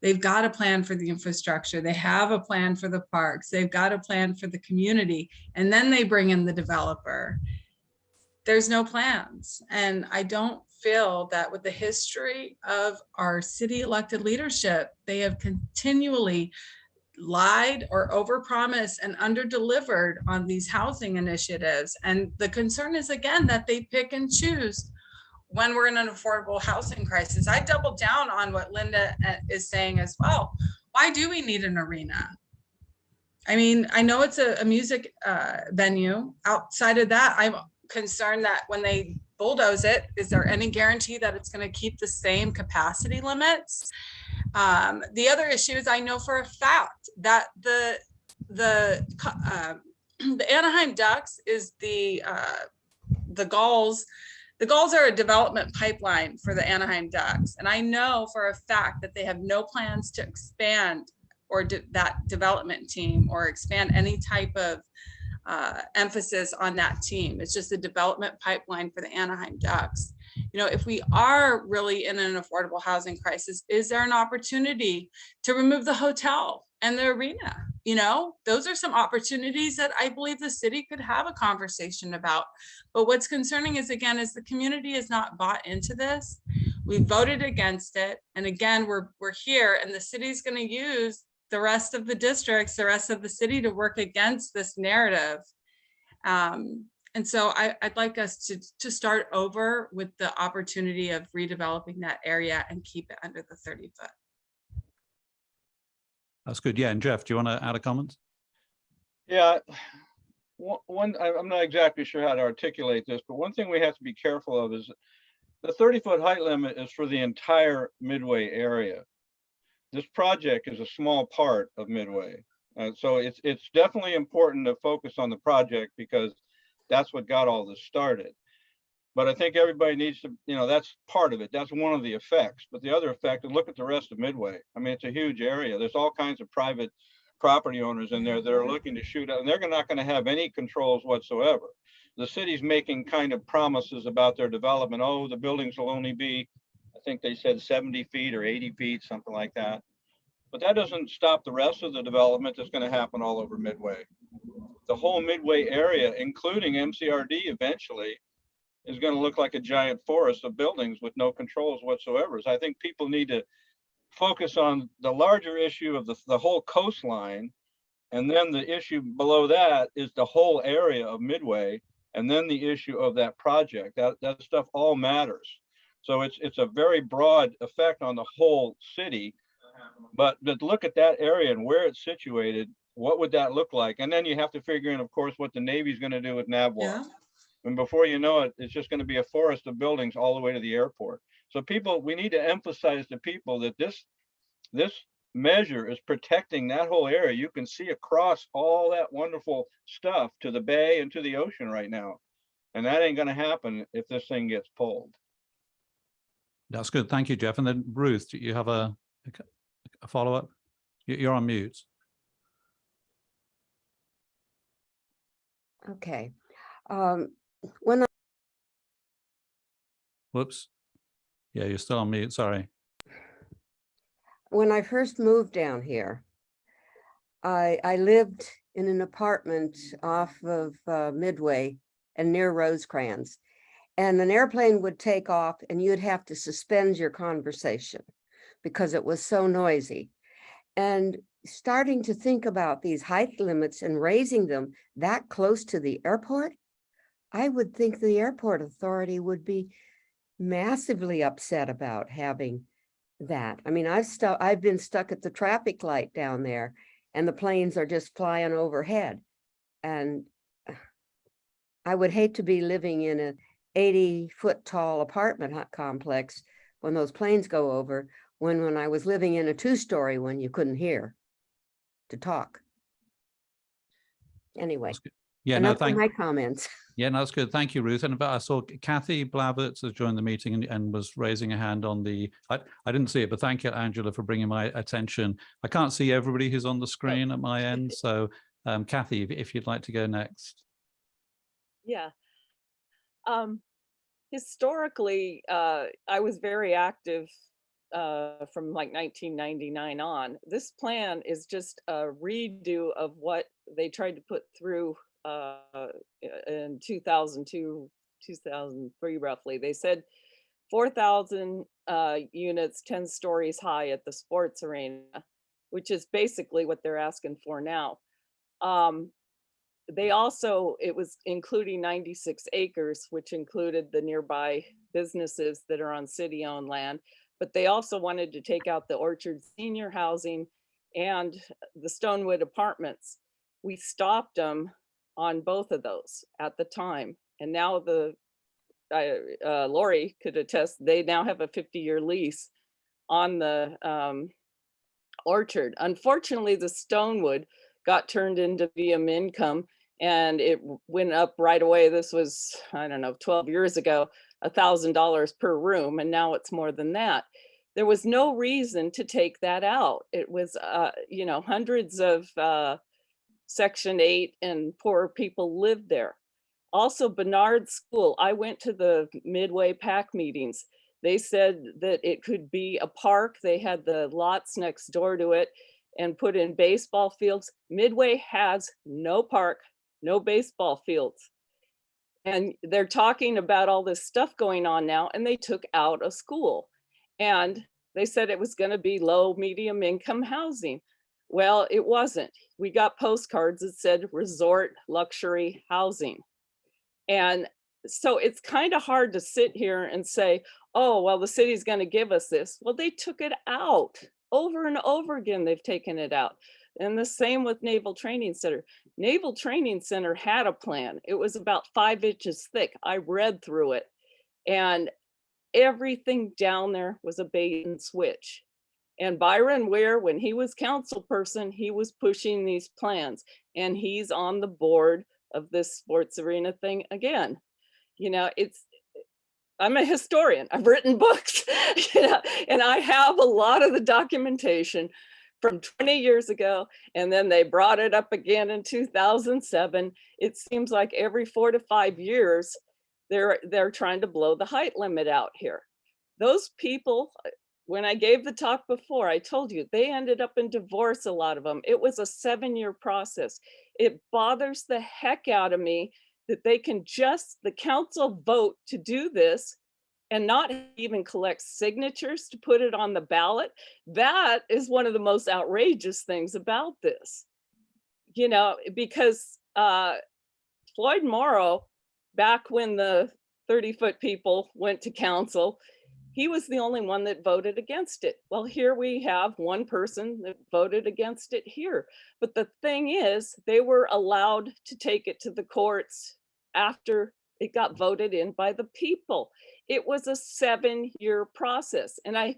they've got a plan for the infrastructure. They have a plan for the parks. They've got a plan for the community. And then they bring in the developer. There's no plans. And I don't feel that with the history of our city elected leadership, they have continually lied or overpromised and underdelivered on these housing initiatives. And the concern is again that they pick and choose when we're in an affordable housing crisis. I double down on what Linda uh, is saying as well. Why do we need an arena? I mean, I know it's a, a music uh, venue. Outside of that, I'm concerned that when they bulldoze it, is there any guarantee that it's going to keep the same capacity limits? Um, the other issue is I know for a fact that the the um, *clears throat* the Anaheim Ducks is the uh, the Gulls. The Gulls are a development pipeline for the Anaheim Ducks, and I know for a fact that they have no plans to expand or de- that development team or expand any type of uh, emphasis on that team. It's just a development pipeline for the Anaheim Ducks. You know, if we are really in an affordable housing crisis, is there an opportunity to remove the hotel and the arena? You know, those are some opportunities that I believe the city could have a conversation about. But what's concerning is again, is the community is not bought into this. We voted against it. And again, we're, we're here and the city's gonna use the rest of the districts, the rest of the city to work against this narrative. Um, and so I, I'd like us to, to start over with the opportunity of redeveloping that area and keep it under the 30 foot. That's good. Yeah, and Jeff, do you want to add a comment? Yeah, one, one, I- I'm not exactly sure how to articulate this, but one thing we have to be careful of is the thirty foot height limit is for the entire Midway area. This project is a small part of Midway. Uh, so it's, it's definitely important to focus on the project because that's what got all this started. But I think everybody needs to, you know, that's part of it. That's one of the effects. But the other effect, and look at the rest of Midway. I mean, it's a huge area. There's all kinds of private property owners in there that are mm-hmm. looking to shoot out, and they're not gonna have any controls whatsoever. The city's making kind of promises about their development. Oh, the buildings will only be, I think they said seventy feet or eighty feet, something like that. But that doesn't stop the rest of the development that's gonna happen all over Midway. The whole Midway area, including MCRD eventually, is gonna look like a giant forest of buildings with no controls whatsoever. So I think people need to focus on the larger issue of the, the whole coastline. And then the issue below that is the whole area of Midway. And then the issue of that project, that, that stuff all matters. So it's, it's a very broad effect on the whole city. But, but look at that area and where it's situated, what would that look like? And then you have to figure in, of course, what the Navy's gonna do with NAVWAR. Yeah. And before you know it, it's just gonna be a forest of buildings all the way to the airport. So people, we need to emphasize to people that this, this measure is protecting that whole area. You can see across all that wonderful stuff to the bay and to the ocean right now. And that ain't gonna happen if this thing gets pulled. That's good. Thank you, Jeff. And then Ruth, do you have a, a follow-up? You're on mute. Okay. Um, when I Whoops. Yeah, you're still on mute. Sorry. when I first moved down here, I, I lived in an apartment off of uh, Midway and near Rosecrans. And an airplane would take off and you'd have to suspend your conversation because it was so noisy. And starting to think about these height limits and raising them that close to the airport, I would think the airport authority would be massively upset about having that. I mean, I've stuck, I've been stuck at the traffic light down there and the planes are just flying overhead. And I would hate to be living in a eighty foot tall apartment complex when those planes go over, when, when I was living in a two story one, you couldn't hear to talk. Anyway, Yeah, no, thank, my comments. *laughs* yeah, no, that's good. Thank you, Ruth. And but I saw Kathy Blavertz has joined the meeting and, and was raising a hand on the, I, I didn't see it, but thank you, Angela, for bringing my attention. I can't see everybody who's on the screen at my end. So um, Kathy, if- if you'd like to go next. Yeah. Um, historically, uh, I was very active uh, from like 1999 on. This plan is just a redo of what they tried to put through uh, in 2002, 2003 roughly. They said four thousand uh units, ten stories high at the sports arena, which is basically what they're asking for now. Um, they also, it was including ninety-six acres, which included the nearby businesses that are on city-owned land. But they also wanted to take out the Orchard Senior Housing and the Stonewood Apartments. We stopped them on both of those at the time. And now the, I, uh, Lori could attest, they now have a fifty-year lease on the, um, Orchard. Unfortunately, the Stonewood got turned into VM income and it went up right away. This was, I don't know, twelve years ago, a thousand dollars per room, and now it's more than that. There was no reason to take that out. It was, uh, you know, hundreds of, uh, section eight and poor people lived there. Also Barnard School, I went to the Midway PAC meetings. They said that it could be a park. They had the lots next door to it and put in baseball fields. Midway has no park, no baseball fields. And they're talking about all this stuff going on now and they took out a school. And they said it was gonna be low, medium income housing. Well, it wasn't. We got postcards that said resort luxury housing. And so it's kind of hard to sit here and say, oh, well, the city's going to give us this. Well, they took it out over and over again. They've taken it out. And the same with Naval Training Center. Naval Training Center had a plan. It was about five inches thick. I read through it. And everything down there was a bait and switch. And Byron Wear, when he was council person, he was pushing these plans and he's on the board of this sports arena thing again. You know, it's, I'm a historian. I've written *laughs* books, you know, and I have a lot of the documentation from 20 years ago. And then they brought it up again in 2007. It seems like every four to five years, they're, they're trying to blow the height limit out here. Those people, uh, when I gave the talk before, I told you, they ended up in divorce, a lot of them. It was a seven-year process. It bothers the heck out of me that they can just, the council vote to do this and not even collect signatures to put it on the ballot. That is one of the most outrageous things about this. You know, because uh, Floyd Morrow, back when the 30-foot people went to council, he was the only one that voted against it. Well, here we have one person that voted against it here. But the thing is, they were allowed to take it to the courts after it got voted in by the people. It was a seven-year process. And I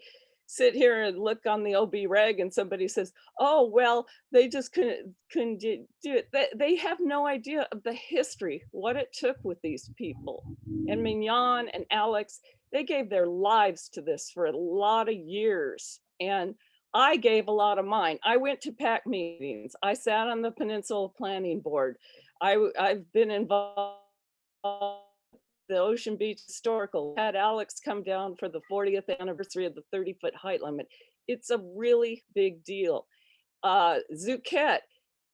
sit here and look on the OB rag and somebody says, oh, well, they just couldn't, couldn't do it. They, they have no idea of the history, what it took with these people. And Mignon and Alex, they gave their lives to this for a lot of years. And I gave a lot of mine. I went to PAC meetings. I sat on the Peninsula Planning Board. I, I've been involved the Ocean Beach Historical, had Alex come down for the 40th anniversary of the 30 foot height limit. It's a really big deal. Uh, Zucchet,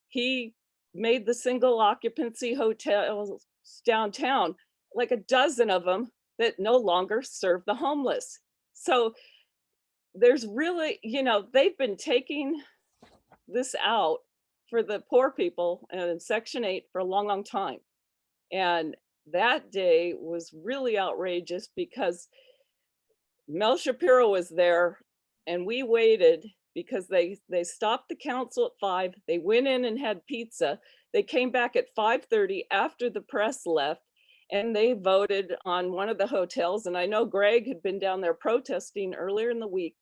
he made the single occupancy hotels downtown, like a dozen of them that no longer serve the homeless. So there's really, you know, they've been taking this out for the poor people and Section 8 for a long, long time. And that day was really outrageous because Mel Shapiro was there and we waited because they they stopped the council at five. They went in and had pizza. They came back at 5:30 after the press left and they voted on one of the hotels. And I know Greg had been down there protesting earlier in the week.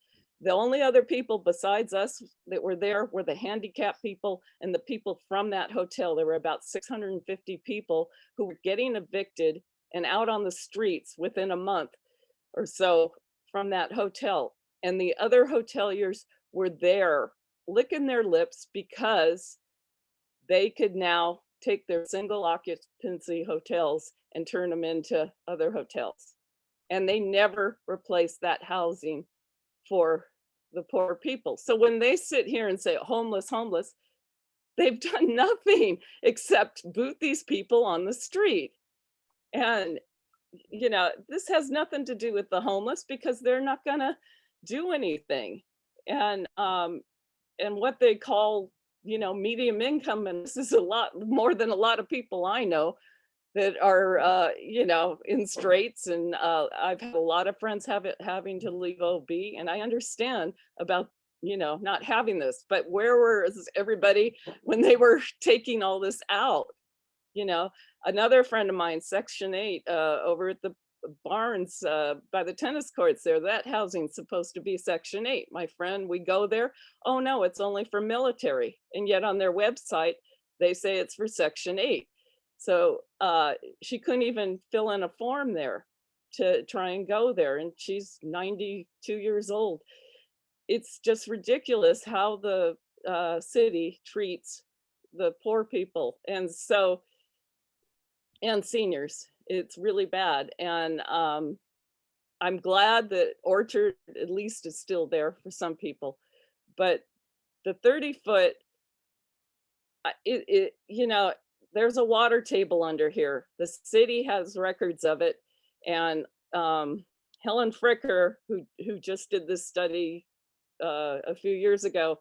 The only other people besides us that were there were the handicapped people and the people from that hotel. There were about 650 people who were getting evicted and out on the streets within a month or so from that hotel. And the other hoteliers were there licking their lips because they could now take their single occupancy hotels and turn them into other hotels. And they never replaced that housing for the poor people. So when they sit here and say homeless, homeless, they've *laughs* done nothing except boot these people on the street. And you know, this has nothing to do with the homeless because they're not gonna do anything. And, um, and what they call, you know, medium income, and this is a lot more than a lot of people I know that are, uh, you know, in straits. And, uh, I've had a lot of friends have it, having to leave OB and I understand about, you know, not having this, but where was everybody *laughs* when they were taking all this out? You know, another friend of mine, section eight, uh, over at the barns, uh, by the tennis courts there, that housing's supposed to be section eight. My friend, we go there, oh no, it's only for military. And yet on their website, they say it's for section eight. So, uh, she couldn't even fill in a form there to try and go there. And she's ninety-two years old. It's just ridiculous how the, uh, city treats the poor people. And so, and seniors. It's really bad. And um, I'm glad that Orchard at least is still there for some people. But the 30 foot, it, it, you know, there's a water table under here. The city has records of it. And um, Helen Fricker, who, who just did this study uh, a few years ago,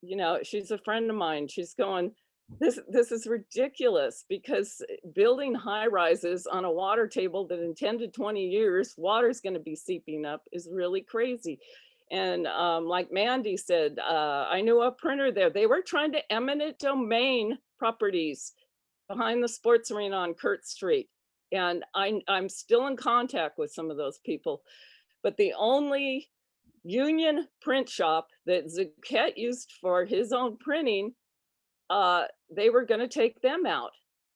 you know, she's a friend of mine. She's going, this, this is ridiculous because building high rises on a water table that in 10 to 20 years, water's gonna be seeping up is really crazy. And um, like Mandy said, uh, I knew a printer there. They were trying to eminent domain properties behind the sports arena on Kurtz Street. And I, I'm still in contact with some of those people. But the only union print shop that Zucchet used for his own printing uh, they were going to take them out.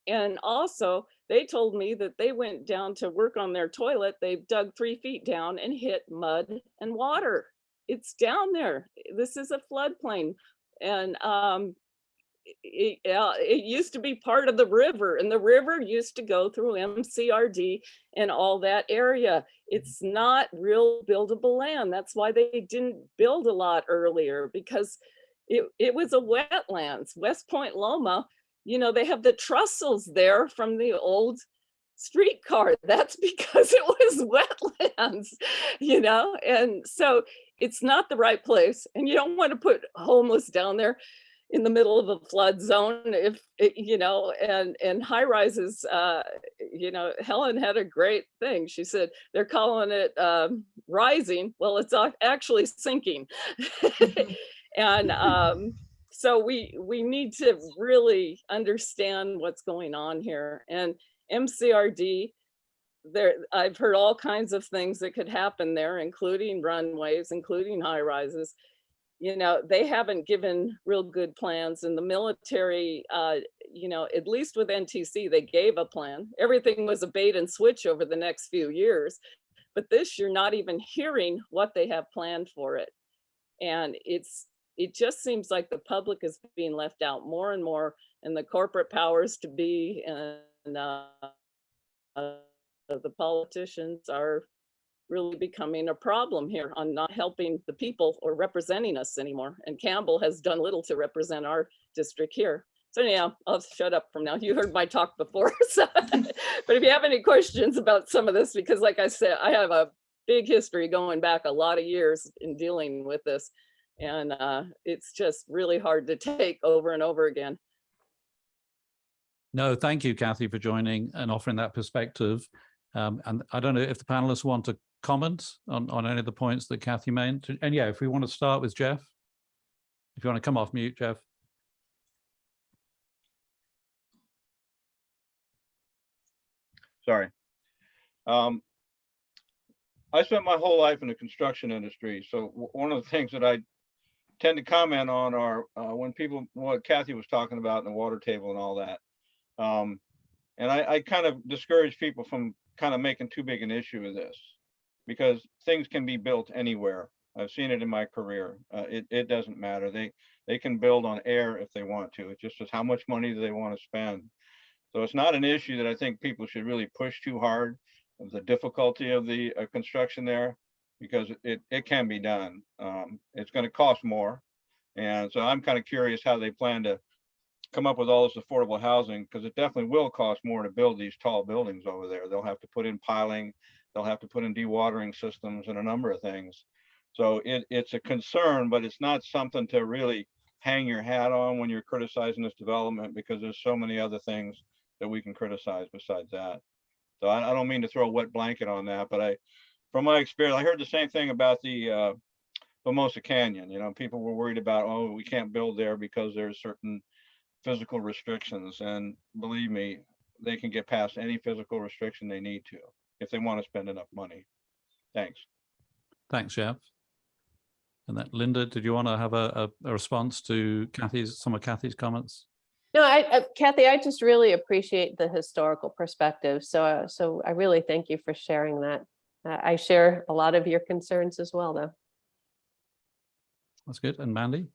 And also, they told me that they went down to work on their toilet. They dug three feet down and hit mud and water. It's down there. This is a floodplain. And um, it, uh, it used to be part of the river, and the river used to go through MCRD and all that area. It's not real buildable land. That's why they didn't build a lot earlier because it, it was a wetlands. West Point Loma, you know, they have the trussels there from the old streetcar. *laughs* That's because it was wetlands, *laughs* you know, and so it's not the right place. And you don't want to put homeless down there in the middle of a flood zone if you know and and high rises uh you know helen had a great thing she said they're calling it um rising well it's actually sinking *laughs* and um, so we we need to really understand what's going on here. And MCRD, there I've heard all kinds of things that could happen there, including runways, including high rises. You know, they haven't given real good plans and the military, uh, you know, at least with NTC, they gave a plan. Everything was a bait and switch over the next few years. But this, you're not even hearing what they have planned for it. And it's it just seems like the public is being left out more and more and the corporate powers to be and uh, uh, the politicians are really becoming a problem here on not helping the people or representing us anymore. And Campbell has done little to represent our district here. So anyhow, I'll shut up from now. You heard my talk before. *laughs* So, but if you have any questions about some of this, because like I said, I have a big history going back a lot of years in dealing with this. And uh, it's just really hard to take over and over again. No, thank you, Kathy, for joining and offering that perspective. Um, and I don't know if the panelists want to comment on, on any of the points that Kathy made. And yeah, if we want to start with Jeff, if you want to come off mute, Jeff. Sorry. Um, I spent my whole life in the construction industry. So one of the things that I tend to comment on are uh, when people, what Kathy was talking about in the water table and all that. Um, and I, I kind of discourage people from kind of making too big an issue of this because things can be built anywhere. I've seen it in my career. Uh, it, it doesn't matter. They, they can build on air if they want to. It's just how much money do they want to spend? So it's not an issue that I think people should really push too hard of the difficulty of the uh, construction there because it, it can be done. Um, it's going to cost more. And so I'm kind of curious how they plan to come up with all this affordable housing, because it definitely will cost more to build these tall buildings over there. They'll have to put in piling, they'll have to put in dewatering systems and a number of things. So it, it's a concern, but it's not something to really hang your hat on when you're criticizing this development, because there's so many other things that we can criticize besides that. So I, I don't mean to throw a wet blanket on that, but I, from my experience, I heard the same thing about the, uh, Canyon, you know, people were worried about, oh, we can't build there because there's certain physical restrictions, and believe me, they can get past any physical restriction they need to, if they want to spend enough money. Thanks. Thanks, Jeff. And that Linda, did you want to have a, a, a response to Kathy's, some of Kathy's comments? No, I, I- Kathy, I just really appreciate the historical perspective. So, uh, so I really thank you for sharing that. Uh, I share a lot of your concerns as well, though. That's good. And Mandy?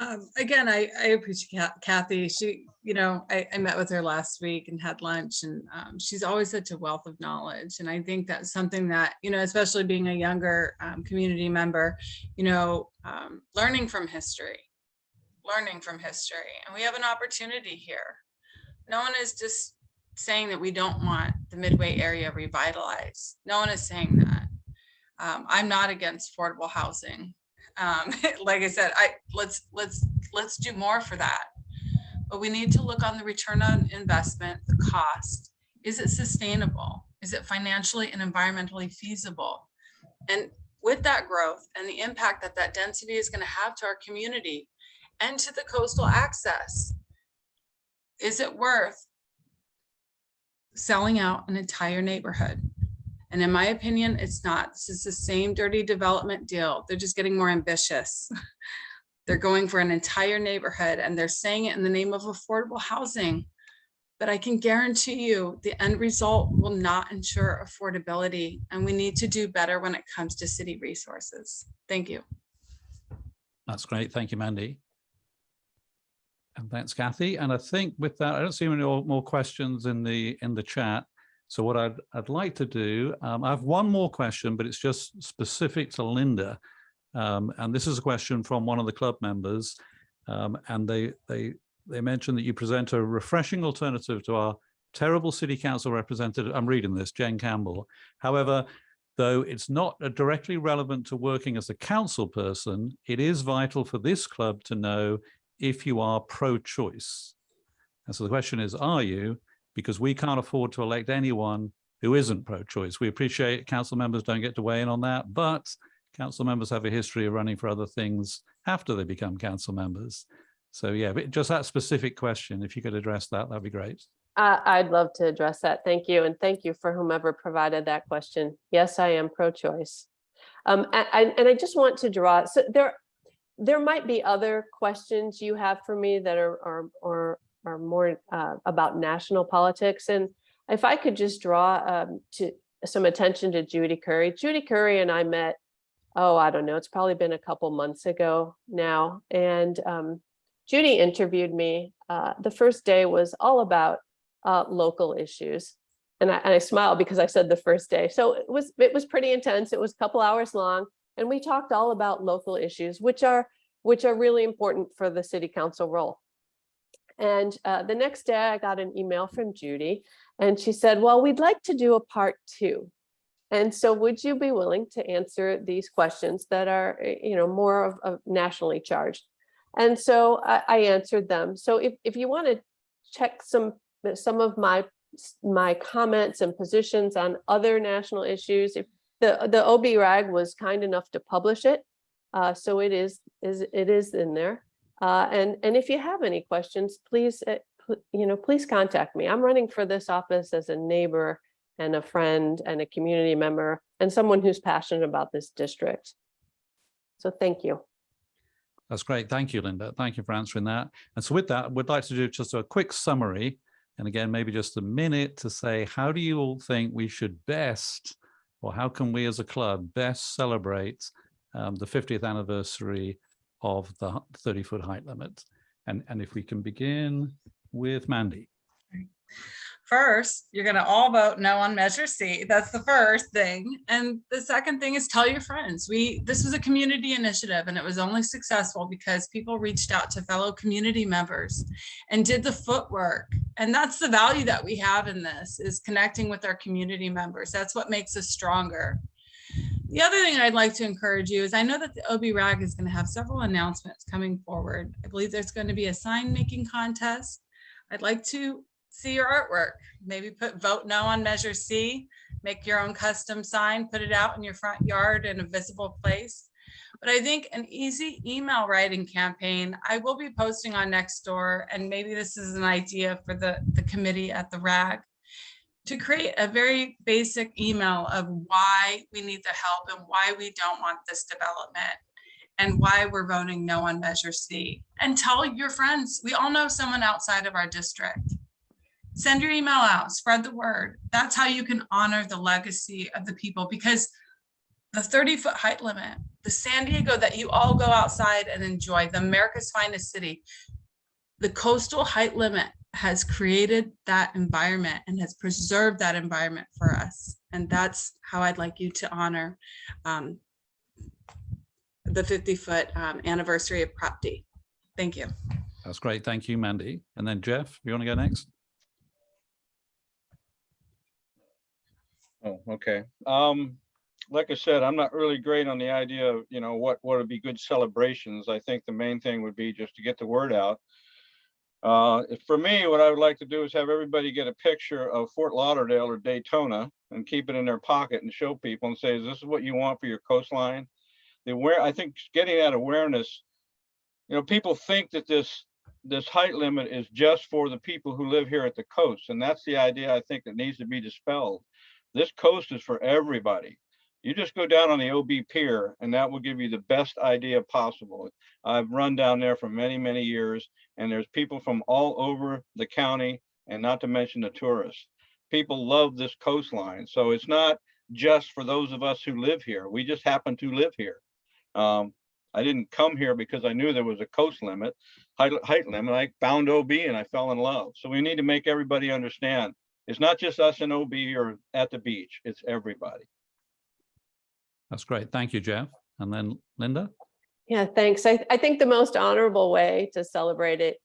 Um, again, I, I appreciate Kathy. She, you know, I, I met with her last week and had lunch and um, she's always such a wealth of knowledge. And I think that's something that, you know, especially being a younger um, community member, you know, um, learning from history, learning from history. And we have an opportunity here. No one is just saying that we don't want the Midway area revitalized. No one is saying that. Um, I'm not against affordable housing um, *laughs* like I said, I let's let's let's do more for that. But we need to look on the return on investment, the cost. Is it sustainable? Is it financially and environmentally feasible? And with that growth and the impact that that density is going to have to our community and to the coastal access, is it worth selling out an entire neighborhood? And in my opinion, it's not. This is the same dirty development deal. They're just getting more ambitious. *laughs* They're going for an entire neighborhood and they're saying it in the name of affordable housing. But I can guarantee you the end result will not ensure affordability and we need to do better when it comes to city resources. Thank you. That's great. Thank you, Mandy. And thanks, Kathy. And I think with that, I don't see any more more questions in the in the chat. So what I'd I'd like to do, um, I have one more question, but it's just specific to Linda. Um, and this is a question from one of the club members. Um, and they they they mentioned that you present a refreshing alternative to our terrible city council representative. I'm reading this, Jen Campbell. However, though it's not directly relevant to working as a council person, it is vital for this club to know if you are pro-choice. And so the question is, are you? Because we can't afford to elect anyone who isn't pro-choice. We appreciate council members don't get to weigh in on that, but council members have a history of running for other things after they become council members. So yeah, but just that specific question, if you could address that, that'd be great. I, I'd love to address that. Thank you. And thank you for whomever provided that question. Yes, I am pro-choice. Um, and, and I just want to draw, so there, there might be other questions you have for me that are, are, are, are more uh, about national politics. And if I could just draw um, to some attention to Judy Curry. Judy Curry and I met, oh, I don't know, it's probably been a couple months ago now. And um, Judy interviewed me. Uh, the first day was all about uh, local issues. And I, and I smiled because I said the first day. So it was it was pretty intense. It was a couple hours long. And we talked all about local issues, which are which are really important for the city council role. And uh, the next day I got an email from Judy and she said, well, we'd like to do a part two. And so would you be willing to answer these questions that are, eh, you know, more of, of nationally charged? And so I, I answered them. So if, if you want to check some, some of my, my comments and positions on other national issues, if the, the OB rag was kind enough to publish it. Uh, so it is, is, it is in there. Uh, and, and if you have any questions, please, uh, you know, please contact me. I'm running for this office as a neighbor and a friend and a community member and someone who's passionate about this district. So thank you. That's great. Thank you, Linda. Thank you for answering that. And so with that, we'd like to do just a quick summary. And again, maybe just a minute to say, how do you all think we should best, or how can we as a club best celebrate um, the 50th anniversary of the 30 foot height limit? And, and if we can begin with Mandy. First, you're gonna all vote no on Measure C. That's the first thing. And the second thing is tell your friends. We, this was a community initiative and it was only successful because people reached out to fellow community members and did the footwork. And that's the value that we have in this is connecting with our community members. That's what makes us stronger. The other thing I'd like to encourage you is I know that the OB RAG is going to have several announcements coming forward. I believe there's going to be a sign making contest. I'd like to see your artwork. Maybe put vote no on measure C, make your own custom sign, put it out in your front yard in a visible place. But I think an easy email writing campaign, I will be posting on Nextdoor, and maybe this is an idea for the, the committee at the RAG to create a very basic email of why we need the help and why we don't want this development and why we're voting no on Measure C. And tell your friends, we all know someone outside of our district. Send your email out, spread the word. That's how you can honor the legacy of the people because the 30 foot height limit, the San Diego that you all go outside and enjoy, the America's finest city, the coastal height limit has created that environment and has preserved that environment for us. And that's how I'd like you to honor um, the 50 foot um, anniversary of Prop D. Thank you. That's great. Thank you, Mandy. And then Jeff, you want to go next? Oh, okay. Um, like I said, I'm not really great on the idea of, you know, what, what would be good celebrations. I think the main thing would be just to get the word out. Uh, for me, what I would like to do is have everybody get a picture of Fort Lauderdale or Daytona and keep it in their pocket and show people and say, this is what you want for your coastline. The where, I think getting that awareness, you know, people think that this, this height limit is just for the people who live here at the coast. And that's the idea I think that needs to be dispelled. This coast is for everybody. You just go down on the OB pier and that will give you the best idea possible. I've run down there for many, many years and there's people from all over the county and not to mention the tourists. People love this coastline. So it's not just for those of us who live here. We just happen to live here. Um, I didn't come here because I knew there was a coast limit, height, height limit. I found OB and I fell in love. So we need to make everybody understand. It's not just us in OB or at the beach, it's everybody. That's great. Thank you, Jeff. And then Linda? Yeah, thanks. I, I think the most honorable way to celebrate it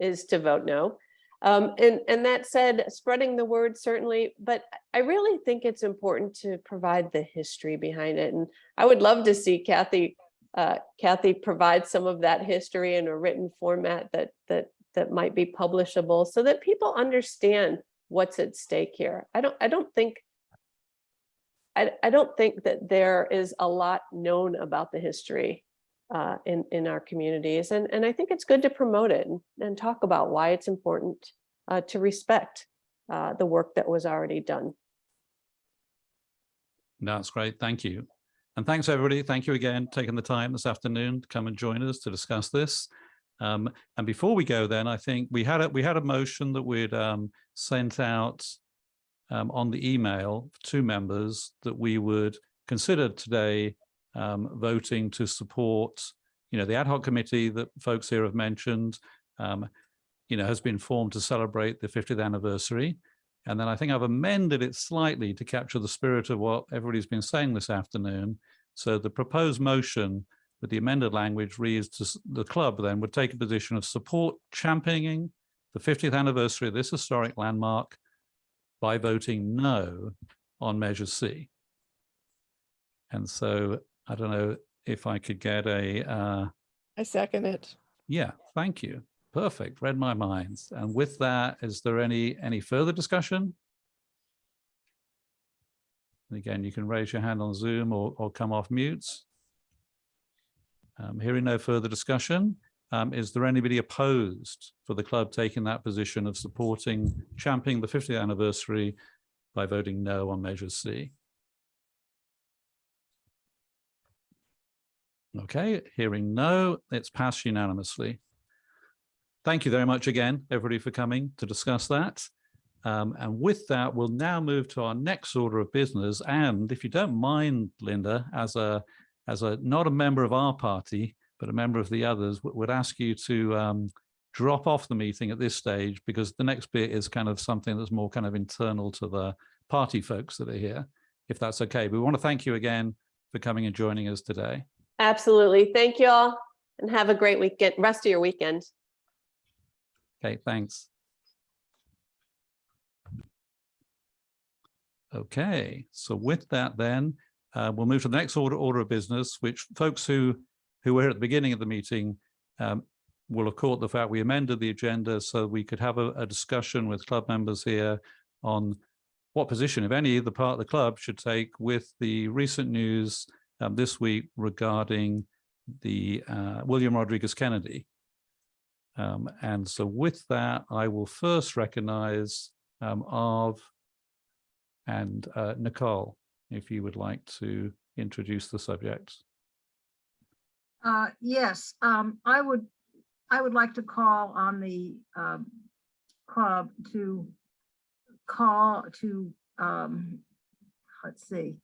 is to vote no. Um, and, and that said, spreading the word certainly, but I really think it's important to provide the history behind it. And I would love to see Kathy, uh, Kathy provide some of that history in a written format that, that, that might be publishable so that people understand what's at stake here. I don't, I don't think I, I don't think that there is a lot known about the history uh, in, in our communities. And, and I think it's good to promote it and, and talk about why it's important uh, to respect uh, the work that was already done. That's great. Thank you. And thanks, everybody. Thank you again, taking the time this afternoon to come and join us to discuss this. Um, and before we go then, I think we had a, we had a motion that we'd um, sent out um, on the email to members that we would consider today um, voting to support, you know, the ad hoc committee that folks here have mentioned, um, you know, has been formed to celebrate the 50th anniversary. And then I think I've amended it slightly to capture the spirit of what everybody's been saying this afternoon. So the proposed motion with the amended language reads to the club then would take a position of support championing the 50th anniversary of this historic landmark by voting no on Measure C. And so I don't know if I could get a, uh, I second it. yeah, thank you. Perfect, read my minds. And with that, is there any, any further discussion? And again, you can raise your hand on Zoom or, or come off mute. Um, hearing no further discussion, um, is there anybody opposed for the club taking that position of supporting, championing the 50th anniversary by voting no on Measure C? Okay, hearing no, it's passed unanimously. Thank you very much again, everybody, for coming to discuss that. Um, and with that, we'll now move to our next order of business. And if you don't mind, Linda, as a as a not a member of our party, but a member of the others, would ask you to um, drop off the meeting at this stage because the next bit is kind of something that's more kind of internal to the party folks that are here, if that's okay. We want to thank you again for coming and joining us today. Absolutely. Thank you all and have a great weekend, rest of your weekend. Okay, thanks. Okay, so with that then, uh, we'll move to the next order, order of business, which folks who, who were at the beginning of the meeting um, will have caught the fact we amended the agenda so we could have a, a discussion with club members here on what position, if any, the part of the club should take with the recent news um, this week regarding the uh, William Rodriguez Kennedy. Um, and so with that, I will first recognize um, Arv and uh, Nicole, if you would like to introduce the subject. Uh, yes, um, I would, I would like to call on the, um, club to call to, um, let's see,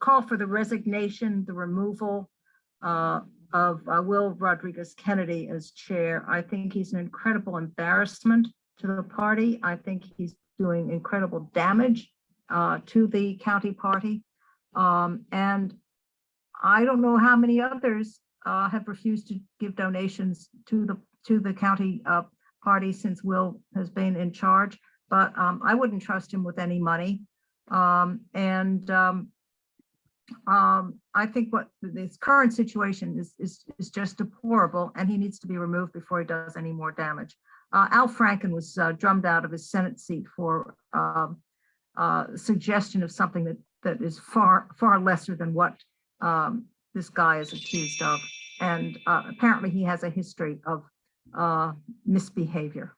call for the resignation, the removal, uh, of uh, Will Rodriguez Kennedy as chair. I think he's an incredible embarrassment to the party. I think he's doing incredible damage, uh, to the county party. Um, and I don't know how many others uh, have refused to give donations to the to the county uh, party since Will has been in charge, but um, I wouldn't trust him with any money. Um, and um, um, I think what this current situation is, is is just deplorable, and he needs to be removed before he does any more damage. Uh, Al Franken was uh, drummed out of his Senate seat for um, uh, suggestion of something that that is far far lesser than what um, this guy is accused of. And uh, apparently he has a history of uh, misbehavior.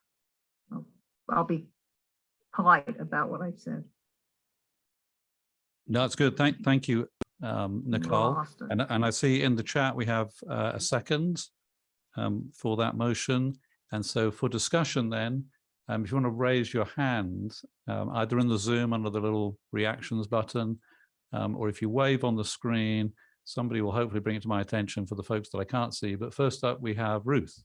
I'll- I'll be polite about what I've said. No, that's good. Thank, thank you, um, Nicole. And, and I see in the chat, we have uh, a second um, for that motion. And so for discussion then, um, if you want to raise your hand, um, either in the Zoom under the little reactions button, um, or if you wave on the screen, somebody will hopefully bring it to my attention for the folks that I can't see. But first up, we have Ruth.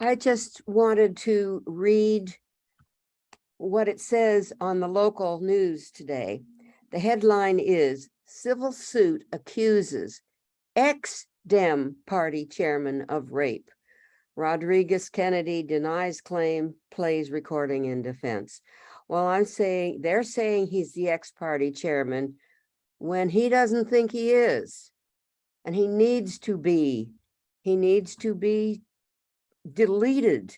I just wanted to read what it says on the local news today. The headline is Civil Suit Accuses Ex-Dem Party Chairman of Rape. Rodriguez Kennedy denies claim, plays recording in defense. Well, I'm saying, they're saying he's the ex-party chairman when he doesn't think he is. And he needs to be, he needs to be deleted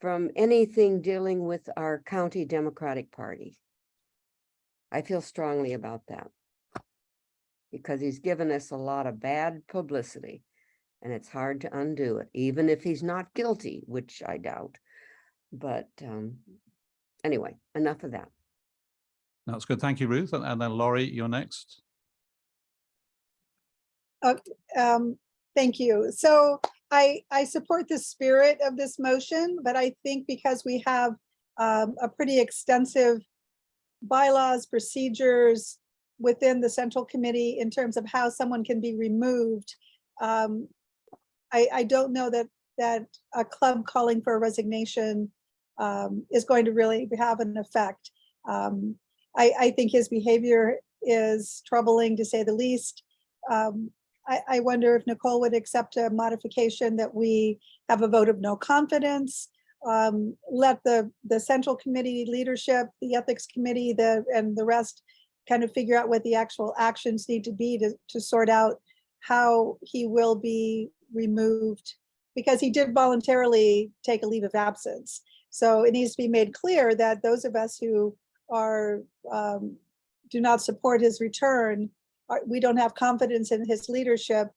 from anything dealing with our county Democratic Party. I feel strongly about that. Because he's given us a lot of bad publicity. And it's hard to undo it, even if he's not guilty, which I doubt. But um, anyway, enough of that. That's good. Thank you, Ruth. And, then Laurie, you're next. Um, thank you. So I, I support the spirit of this motion, but I think because we have um, a pretty extensive bylaws, procedures within the central committee in terms of how someone can be removed. Um, I, I don't know that, that a club calling for a resignation um, is going to really have an effect. Um, I, I think his behavior is troubling to say the least. Um, I, I wonder if Nicole would accept a modification that we have a vote of no confidence. Um, let the, the central committee leadership, the ethics committee, the, and the rest kind of figure out what the actual actions need to be to, to sort out how he will be removed because he did voluntarily take a leave of absence. So it needs to be made clear that those of us who are, um, do not support his return we don't have confidence in his leadership.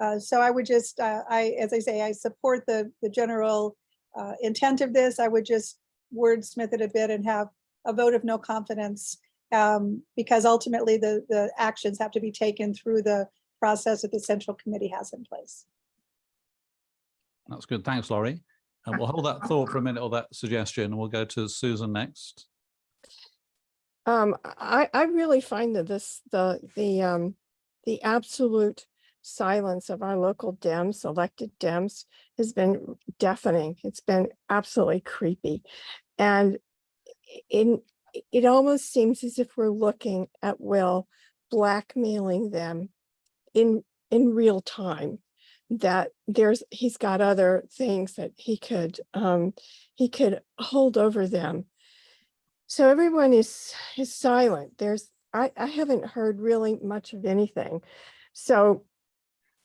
Uh, so I would just, uh, I, as I say, I support the, the general uh, intent of this. I would just wordsmith it a bit and have a vote of no confidence. Um, because ultimately the, the actions have to be taken through the process that the central committee has in place. That's good. Thanks, Laurie. And we'll hold that thought for a minute or that suggestion. We'll go to Susan next. Um, I, I really find that this, the, the, um, the absolute silence of our local Dems, elected Dems, has been deafening. It's been absolutely creepy. And in, it almost seems as if we're looking at Will blackmailing them in, in real time. That there's, he's got other things that he could, um, he could hold over them. So everyone is, is silent. There's, I, I haven't heard really much of anything. So,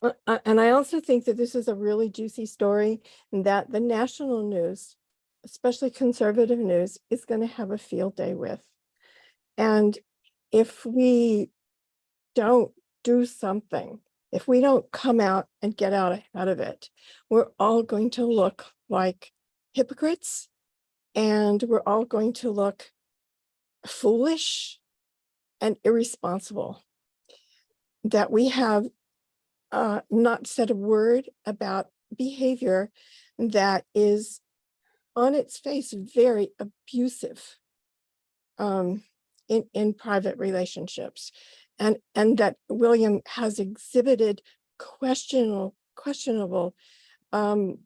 uh, uh, and I also think that this is a really juicy story and that the national news, especially conservative news, is going to have a field day with. And if we don't do something, if we don't come out and get out ahead of it, we're all going to look like hypocrites and we're all going to look foolish and irresponsible. That we have uh, not said a word about behavior that is on its face very abusive um, in, in private relationships. And, and that William has exhibited questionable, questionable um,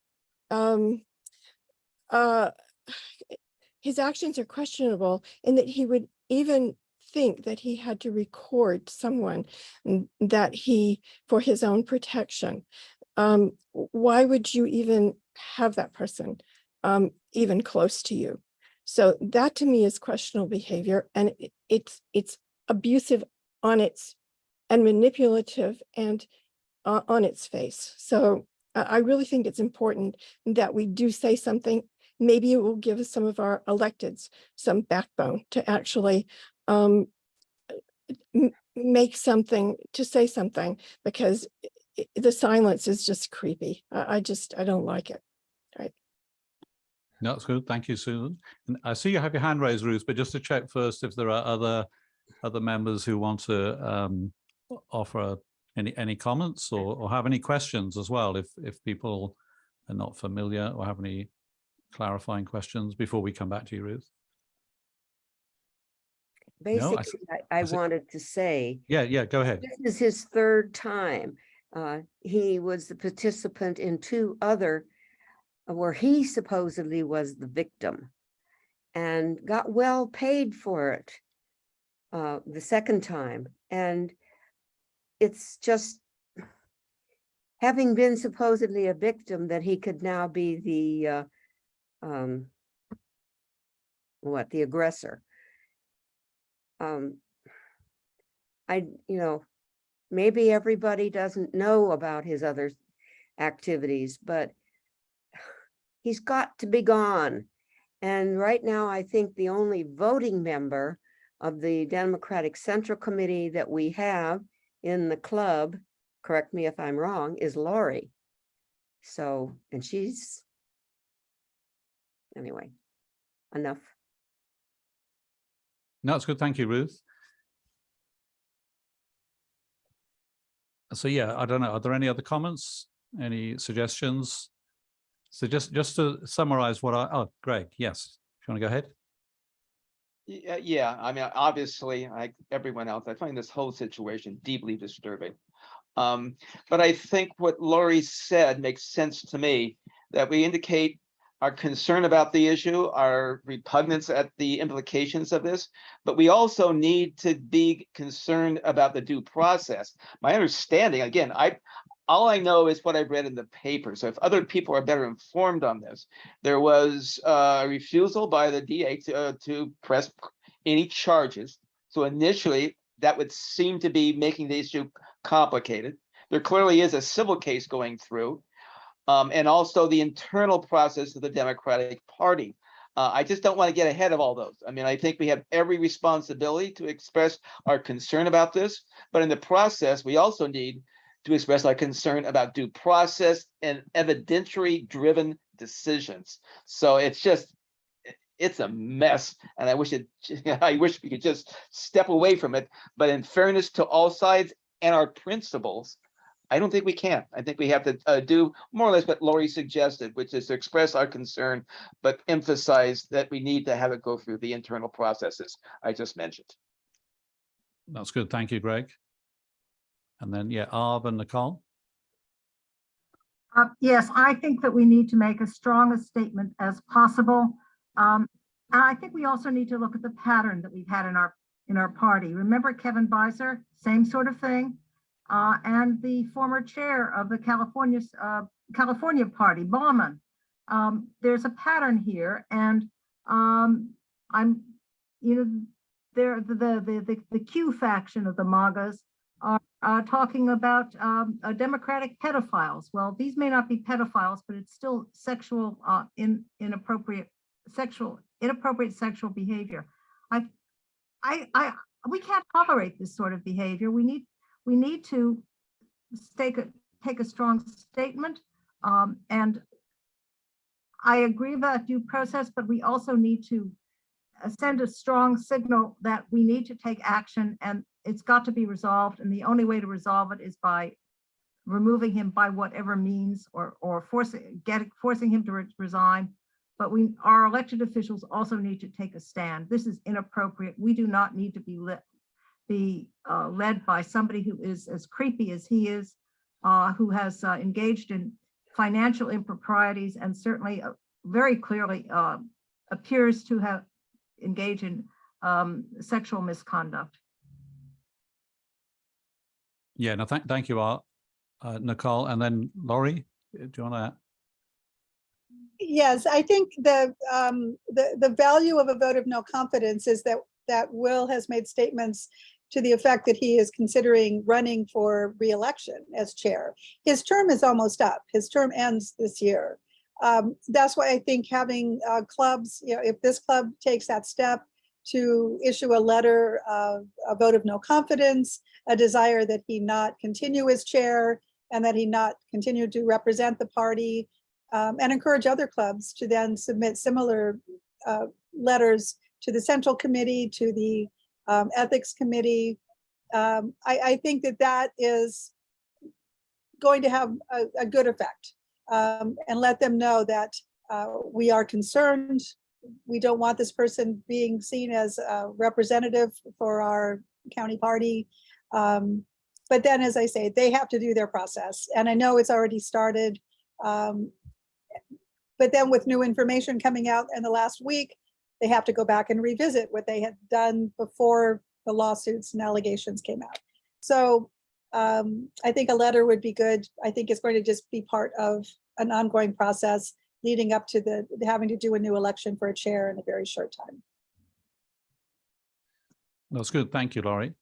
um, uh, his actions are questionable in that he would even think that he had to record someone that he, for his own protection. Um, why would you even have that person um, even close to you? So that to me is questionable behavior and it- it's, it's abusive on its and manipulative and uh, on its face. So I I really think it's important that we do say something. Maybe it will give some of our electeds some backbone to actually um, make something, to say something, because the silence is just creepy. I, I just, I don't like it. No, That's good. Thank you, Susan. And I see you have your hand raised, Ruth, but just to check first if there are other other members who want to um, offer any any comments or, or have any questions as well, if if people are not familiar or have any clarifying questions before we come back to you, Ruth. No, I Basically, I, I wanted to say, Yeah, yeah, go ahead. this is his third time. Uh, he was the participant in two other where he supposedly was the victim and got well paid for it uh, the second time. And it's just having been supposedly a victim that he could now be the uh, um, what, the aggressor. Um, I, you know, maybe everybody doesn't know about his other activities, but he's got to be gone. And right now, I think the only voting member of the Democratic Central Committee that we have in the club, correct me if I'm wrong, is Laurie. So, and she's, anyway, enough. No, it's good. Thank you, Ruth. So yeah, I don't know. Are there any other comments? Any suggestions? So just just to summarize what I, oh, Greg, yes. If you want to go ahead? Yeah, yeah, I mean, obviously, like everyone else, I find this whole situation deeply disturbing. Um, but I think what Laurie said makes sense to me, that we indicate our concern about the issue, our repugnance at the implications of this, but we also need to be concerned about the due process. My understanding, again, I, all I know is what I've read in the paper. So if other people are better informed on this, there was a refusal by the DA to, uh, to press any charges. So initially, that would seem to be making the issue complicated. There clearly is a civil case going through. Um, and also the internal process of the Democratic Party. Uh, I just don't want to get ahead of all those. I mean, I think we have every responsibility to express our concern about this, but in the process, we also need to express our concern about due process and evidentiary driven decisions. So it's just, it's a mess and I wish it, *laughs* I wish we could just step away from it. But in fairness to all sides and our principles, I don't think we can. I think we have to uh, do more or less what Laurie suggested, which is to express our concern, but emphasize that we need to have it go through the internal processes I just mentioned. That's good. Thank you, Greg. And then, yeah, Arv and Nicole. Uh, Yes, I think that we need to make as strong a statement as possible. Um, And I think we also need to look at the pattern that we've had in our, in our party. Remember Kevin Beiser, same sort of thing? Uh, And the former chair of the California, uh, California Party, Bauman. Um, There's a pattern here and um, I'm, you know, there, the, the, the, the Q faction of the MAGAs are uh, talking about um, democratic pedophiles. Well, these may not be pedophiles, but it's still sexual, uh, in, inappropriate, sexual, inappropriate sexual behavior. I, I, I, we can't tolerate this sort of behavior. We need, we need to take a, take a strong statement. Um, and I agree about due process, but we also need to uh, send a strong signal that we need to take action and it's got to be resolved. And the only way to resolve it is by removing him by whatever means or, or forcing, get, forcing him to re- resign. But we, our elected officials also need to take a stand. This is inappropriate. We do not need to be lit, be uh, led by somebody who is as creepy as he is, uh, who has uh, engaged in financial improprieties and certainly uh, very clearly uh, appears to have engaged in um, sexual misconduct. Yeah, no, thank, thank you, Art, uh, Nicole, and then Laurie, do you want to? Yes, I think the, um, the, the value of a vote of no confidence is that, that Will has made statements to the effect that he is considering running for reelection as chair. His term is almost up. His term ends this year. Um, that's why I think having uh, clubs, you know, if this club takes that step to issue a letter of a vote of no confidence, a desire that he not continue as chair and that he not continue to represent the party um, and encourage other clubs to then submit similar uh, letters to the central committee, to the um, ethics committee. Um, I, I think that that is going to have a, a good effect um, and let them know that uh, we are concerned. We don't want this person being seen as a representative for our county party. Um, but then, as I say, they have to do their process. And I know it's already started. Um, but then with new information coming out in the last week, they have to go back and revisit what they had done before the lawsuits and allegations came out. So um, I think a letter would be good. I think it's going to just be part of an ongoing process leading up to the having to do a new election for a chair in a very short time. That's good. Thank you, Laurie.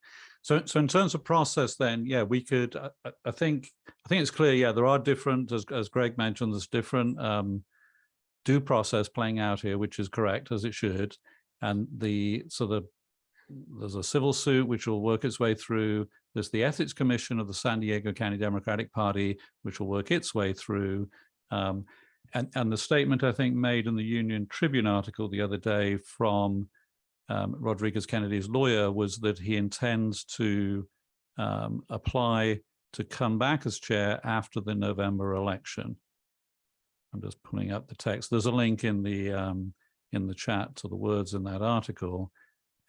So, so in terms of process, then, yeah, we could. I, I- think, I think it's clear. Yeah, there are different, as as Greg mentioned, there's different um, due process playing out here, which is correct as it should, and the so the there's a civil suit which will work its way through. There's the Ethics Commission of the San Diego County Democratic Party, which will work its way through. Um, and, and the statement I think made in the Union Tribune article the other day from um, Rodriguez Kennedy's lawyer was that he intends to um, apply to come back as chair after the November election. I'm just pulling up the text. There's a link in the um, in the chat to the words in that article.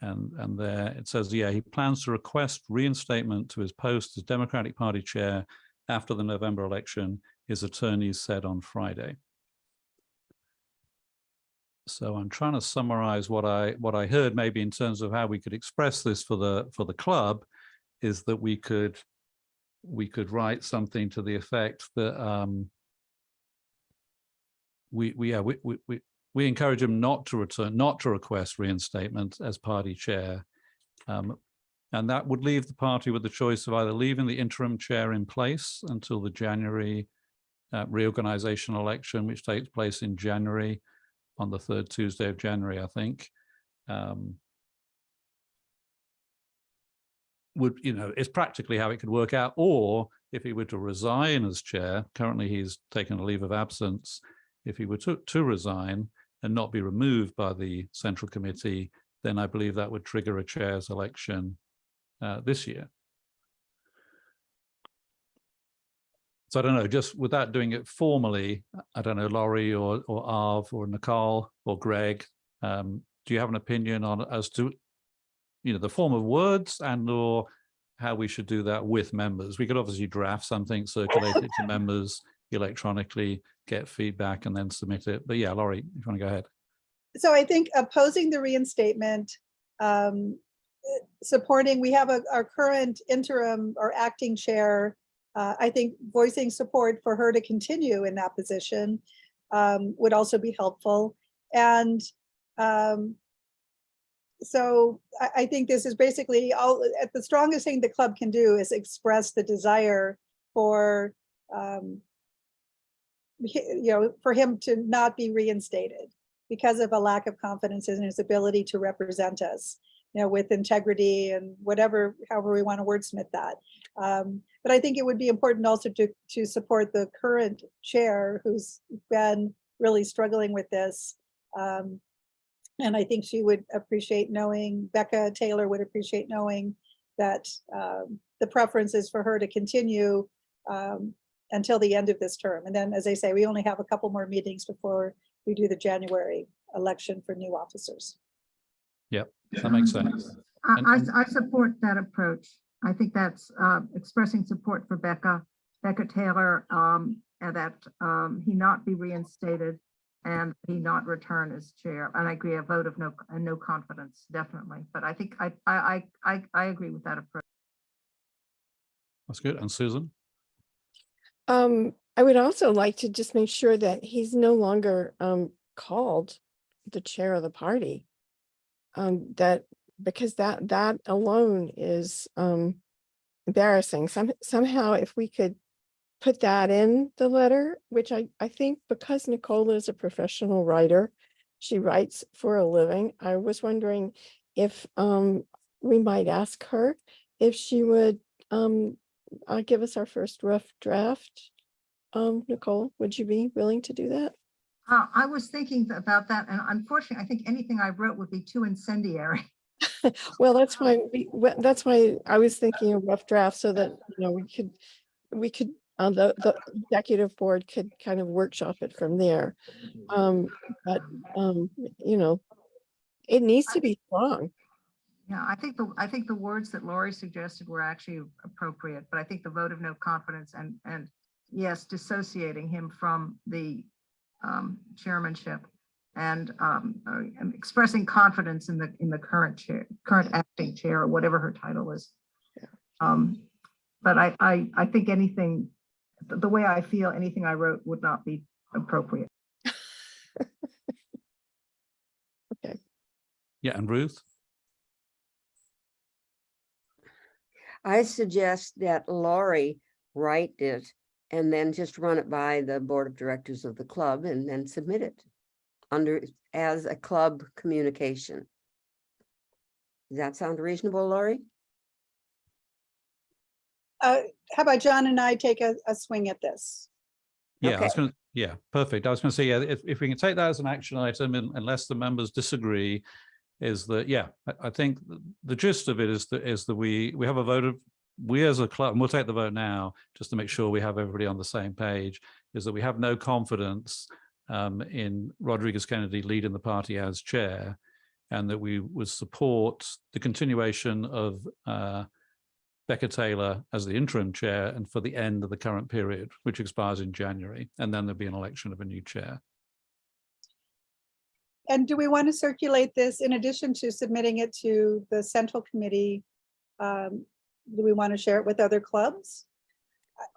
And, and there it says, yeah, he plans to request reinstatement to his post as Democratic Party chair after the November election, his attorneys said on Friday. So I'm trying to summarize what I what I heard maybe in terms of how we could express this for the for the club is that we could we could write something to the effect that um we we yeah we we, we encourage him not to return, not to request reinstatement as party chair. Um, and that would leave the party with the choice of either leaving the interim chair in place until the January uh, reorganization election, which takes place in January, on the third Tuesday of January, I think. Um, would, you know, it's practically how it could work out. Or if he were to resign as chair, currently he's taken a leave of absence. If he were to, to resign, and not be removed by the central committee, then I believe that would trigger a chair's election uh, this year. So I don't know, just without doing it formally, I don't know, Laurie or, or Arv or Nicole or Greg, um, do you have an opinion on as to, you know, the form of words and or how we should do that with members. We could obviously draft something, circulate it to *laughs* members electronically, get feedback and then submit it. But yeah, Laurie, if you want to go ahead. So I think opposing the reinstatement, um, supporting, we have a, our current interim or acting chair. Uh, I think voicing support for her to continue in that position um, would also be helpful. And um, so I, I think this is basically all, at the strongest thing the club can do is express the desire for um, you know, for him to not be reinstated because of a lack of confidence in his ability to represent us, you know, with integrity and whatever, however we want to wordsmith that. Um, but I think it would be important also to, to support the current chair who's been really struggling with this. Um, and I think she would appreciate knowing, Becca Taylor would appreciate knowing that um, the preference is for her to continue um, until the end of this term. And then, as I say, we only have a couple more meetings before we do the January election for new officers. Yep, that makes sense. I, And- I, I support that approach. I think that's, uh, expressing support for Becca, Becca Taylor, um, and that, um, he not be reinstated and he not return as chair. And I agree, a vote of no, and no confidence, definitely. But I think I, I, I, I, I agree with that approach. That's good. And Susan? Um, I would also like to just make sure that he's no longer um called the chair of the party. Um, that, because that, that alone is um embarrassing. Some, somehow if we could put that in the letter, which I, I think because Nicole is a professional writer, she writes for a living. I was wondering if um we might ask her if she would um uh, give us our first rough draft. Um, Nicole, would you be willing to do that? Uh, I was thinking about that and unfortunately, I think anything I wrote would be too incendiary. *laughs* Well, that's why, we, that's why I was thinking a rough draft so that, you know, we could, we could, uh, the, the executive board could kind of workshop it from there. Um, but, um, you know, it needs to be strong. Yeah, I think the, I think the words that Laurie suggested were actually appropriate, but I think the vote of no confidence and, and yes, dissociating him from the um, chairmanship and um, uh, expressing confidence in the, in the current chair, current acting chair, or whatever her title is. Um, But I, I, I think anything, the the way I feel, anything I wrote would not be appropriate. *laughs* Okay. Yeah, and Ruth? I suggest that Laurie write it and then just run it by the board of directors of the club and then submit it under, as a club communication. Does that sound reasonable, Laurie? Uh, how about John and I take a, a swing at this? Yeah, I was Okay. gonna, yeah, perfect. I was gonna say, yeah, if, if we can take that as an action item, and unless the members disagree, is that, yeah, I, think the gist of it is that, is that we, we have a vote of, we as a club, and we'll take the vote now, just to make sure we have everybody on the same page, is that we have no confidence um, in Rodriguez Kennedy leading the party as chair, and that we would support the continuation of uh, Becca Taylor as the interim chair and for the end of the current period, which expires in January, and then there'll be an election of a new chair. And do we want to circulate this in addition to submitting it to the central committee? um, Do we want to share it with other clubs?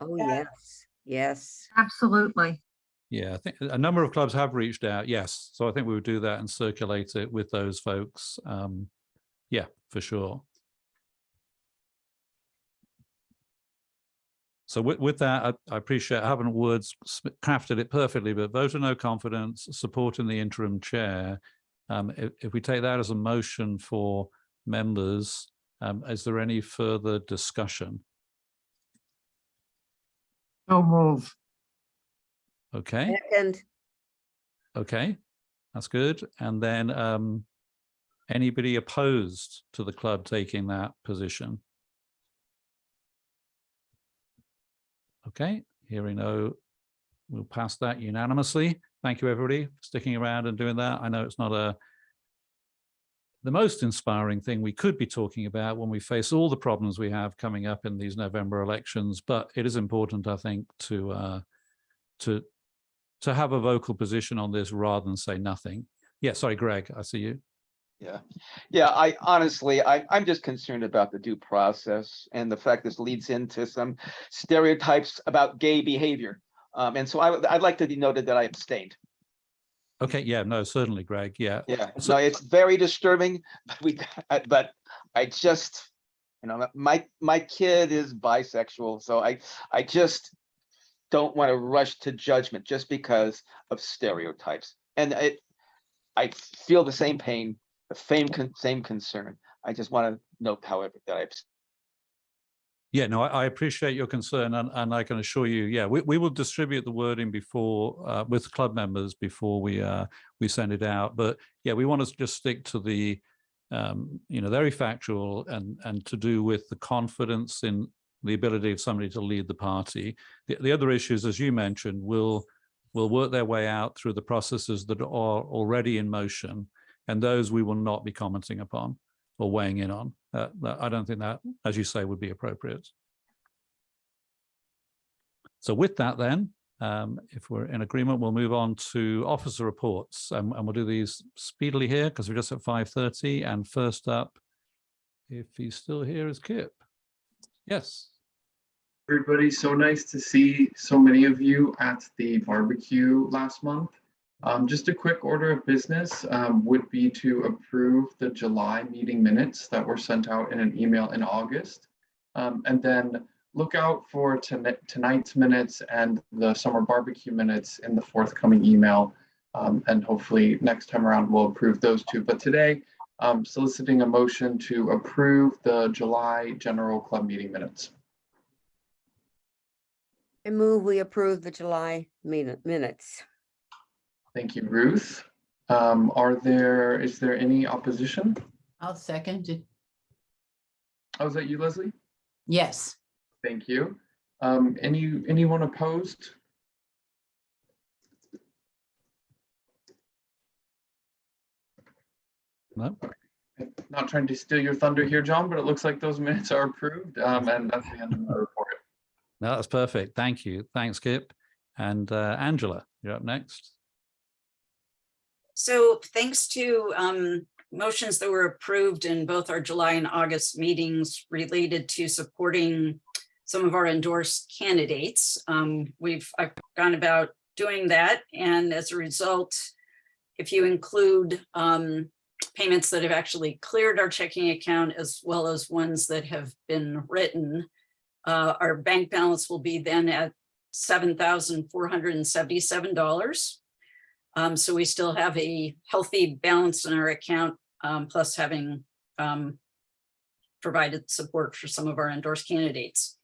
Oh, Yeah. yes, yes. Absolutely. Yeah, I think a number of clubs have reached out, yes. So I think we would do that and circulate it with those folks. Um, yeah, for sure. So with, with that, I, I appreciate, I haven't words crafted it perfectly, but vote of no confidence, supporting the interim chair. Um, if, if we take that as a motion for members, um, is there any further discussion? No move. Okay. Second, Okay, that's good. And then um, anybody opposed to the club taking that position? Okay, hearing no, we'll pass that unanimously. Thank you, everybody, for sticking around and doing that. I know it's not a the most inspiring thing we could be talking about when we face all the problems we have coming up in these November elections. But it is important, I think, to uh, to to have a vocal position on this rather than say nothing. Yeah, sorry, Greg, I see you. Yeah, yeah, I honestly, I, I'm just concerned about the due process and the fact this leads into some stereotypes about gay behavior. Um, and so I, I'd like to be noted that I abstained. Okay, yeah, no, certainly, Greg. Yeah, Yeah, So- so it's very disturbing, but we, I- *laughs* but I just, you know, my, my kid is bisexual, so I, I just don't want to rush to judgment just because of stereotypes. And it, I feel the same pain, the same, con- same concern. I just want to note, however, that I abstained. Yeah, no, I, I appreciate your concern and, and I can assure you, yeah, we, we will distribute the wording before, uh, with club members before we, uh, we send it out. But yeah, we want to just stick to the, um, you know, very factual and, and to do with the confidence in the ability of somebody to lead the party. The, the other issues, as you mentioned, will, will work their way out through the processes that are already in motion. And those we will not be commenting upon or weighing in on. Uh, I don't think that, as you say, would be appropriate. So with that then, um, if we're in agreement, we'll move on to officer reports and, and we'll do these speedily here because we're just at 5.30 and first up, if he's still here, is Kip. Yes. everybody. So nice to see so many of you at the barbecue last month. Um, just a quick order of business um, would be to approve the July meeting minutes that were sent out in an email in August. Um, and then look out for toni- tonight's minutes and the summer barbecue minutes in the forthcoming email. Um, and hopefully next time around we'll approve those two. But today, um, soliciting a motion to approve the July general club meeting minutes. I move we approve the July min- minutes. Thank you, Ruth. Um, are there, is there any opposition? I'll second it. Oh, is that you, Leslie? Yes. Thank you. Um, any, anyone opposed? No? Not trying to steal your thunder here, John, but it looks like those minutes are approved. Um, and that's the end of my report. No, that's perfect. Thank you. Thanks, Kip. And uh, Angela, you're up next. So thanks to um, motions that were approved in both our July and August meetings related to supporting some of our endorsed candidates. Um, We've, I've gone about doing that. And as a result, if you include um, payments that have actually cleared our checking account as well as ones that have been written, uh, our bank balance will be then at $7,477. Um, so we still have a healthy balance in our account, um, plus having um, provided support for some of our endorsed candidates.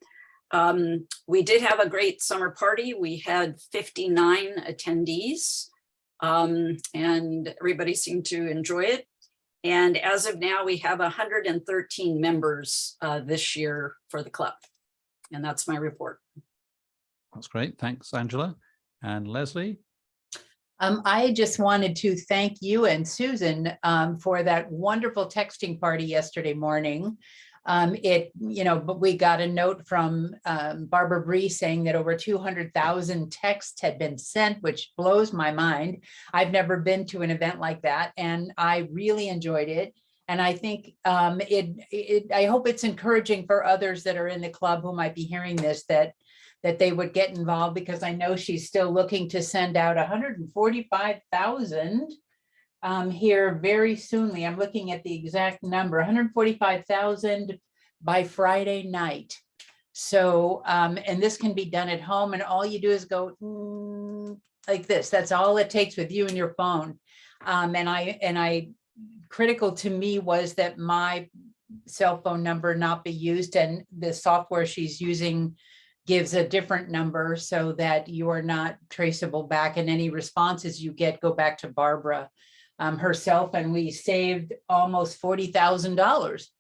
Um, we did have a great summer party. We had 59 attendees um, and everybody seemed to enjoy it. And as of now, we have 113 members uh, this year for the club. And that's my report. That's great. Thanks, Angela. And Leslie? Um, I just wanted to thank you and Susan um, for that wonderful texting party yesterday morning. Um, it, you know, but we got a note from um, Barbara Bry saying that over 200,000 texts had been sent, which blows my mind. I've never been to an event like that and I really enjoyed it. And I think um, it, it, I hope it's encouraging for others that are in the club who might be hearing this that that they would get involved because I know she's still looking to send out 145,000 um, here very soonly. I'm looking at the exact number, 145,000 by Friday night. So, um, and this can be done at home and all you do is go mm, like this. That's all it takes with you and your phone. Um, and I, and I, critical to me was that my cell phone number not be used and the software she's using gives a different number so that you are not traceable back and any responses you get go back to Barbara um, herself and we saved almost forty thousand dollars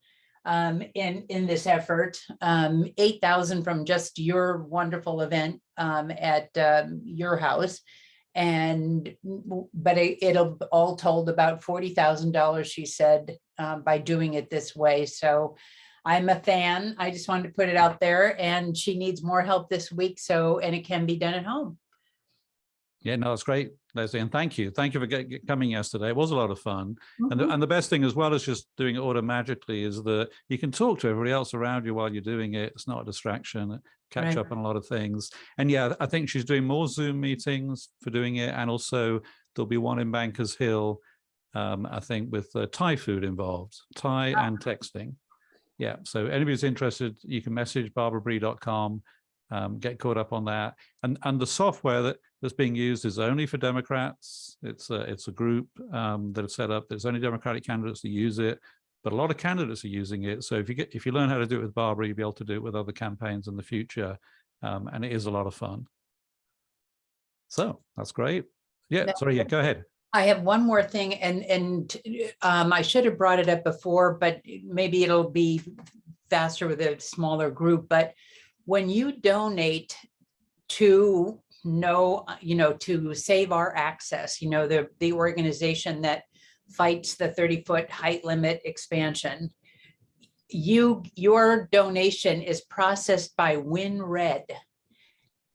um, in in this effort, um, eight thousand from just your wonderful event um, at um, your house. And, but it, it'll all told about forty thousand dollars, she said, uh, by doing it this way. So I'm a fan. I just wanted to put it out there and she needs more help this week. So, and it can be done at home. Yeah, no, it's great, Leslie, and thank you. Thank you for get- get- coming yesterday. It was a lot of fun. And Mm-hmm. the, and the best thing as well as just doing it automatically is that you can talk to everybody else around you while you're doing it. It's not a distraction, catch Right. up on a lot of things. And yeah, I think she's doing more Zoom meetings for doing it. And also there'll be one in Bankers Hill, um, I think with uh, Thai food involved, Thai and texting. Yeah, so anybody's interested, you can message barbarabry.com, um, get caught up on that. And, and the software that, that's being used is only for Democrats. It's a, it's a group um, that have set up, there's only Democratic candidates that use it, but a lot of candidates are using it. So if you get, if you learn how to do it with Barbara, you'll be able to do it with other campaigns in the future. Um, and it is a lot of fun. So that's great. Yeah, sorry, yeah, go ahead. I have one more thing and, and um, I should have brought it up before, but maybe it'll be faster with a smaller group, but when you donate to no, you know, to Save Our Access, you know, the, the organization that fights the 30 foot height limit expansion, you, your donation is processed by WinRed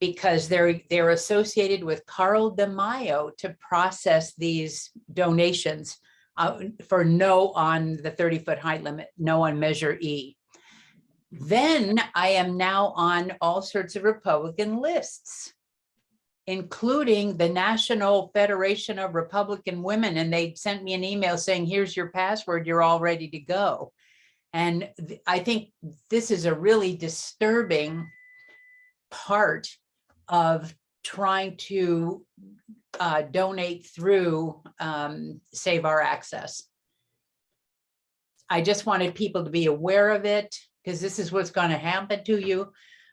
because they're, they're associated with Carl DeMaio to process these donations uh, for no on the 30 foot height limit, no on Measure E. Then I am now on all sorts of Republican lists, including the National Federation of Republican Women. And they sent me an email saying, here's your password, you're all ready to go. And I think this is a really disturbing part of trying to uh, donate through um, Save Our Access. I just wanted people to be aware of it because this is what's going to happen to you.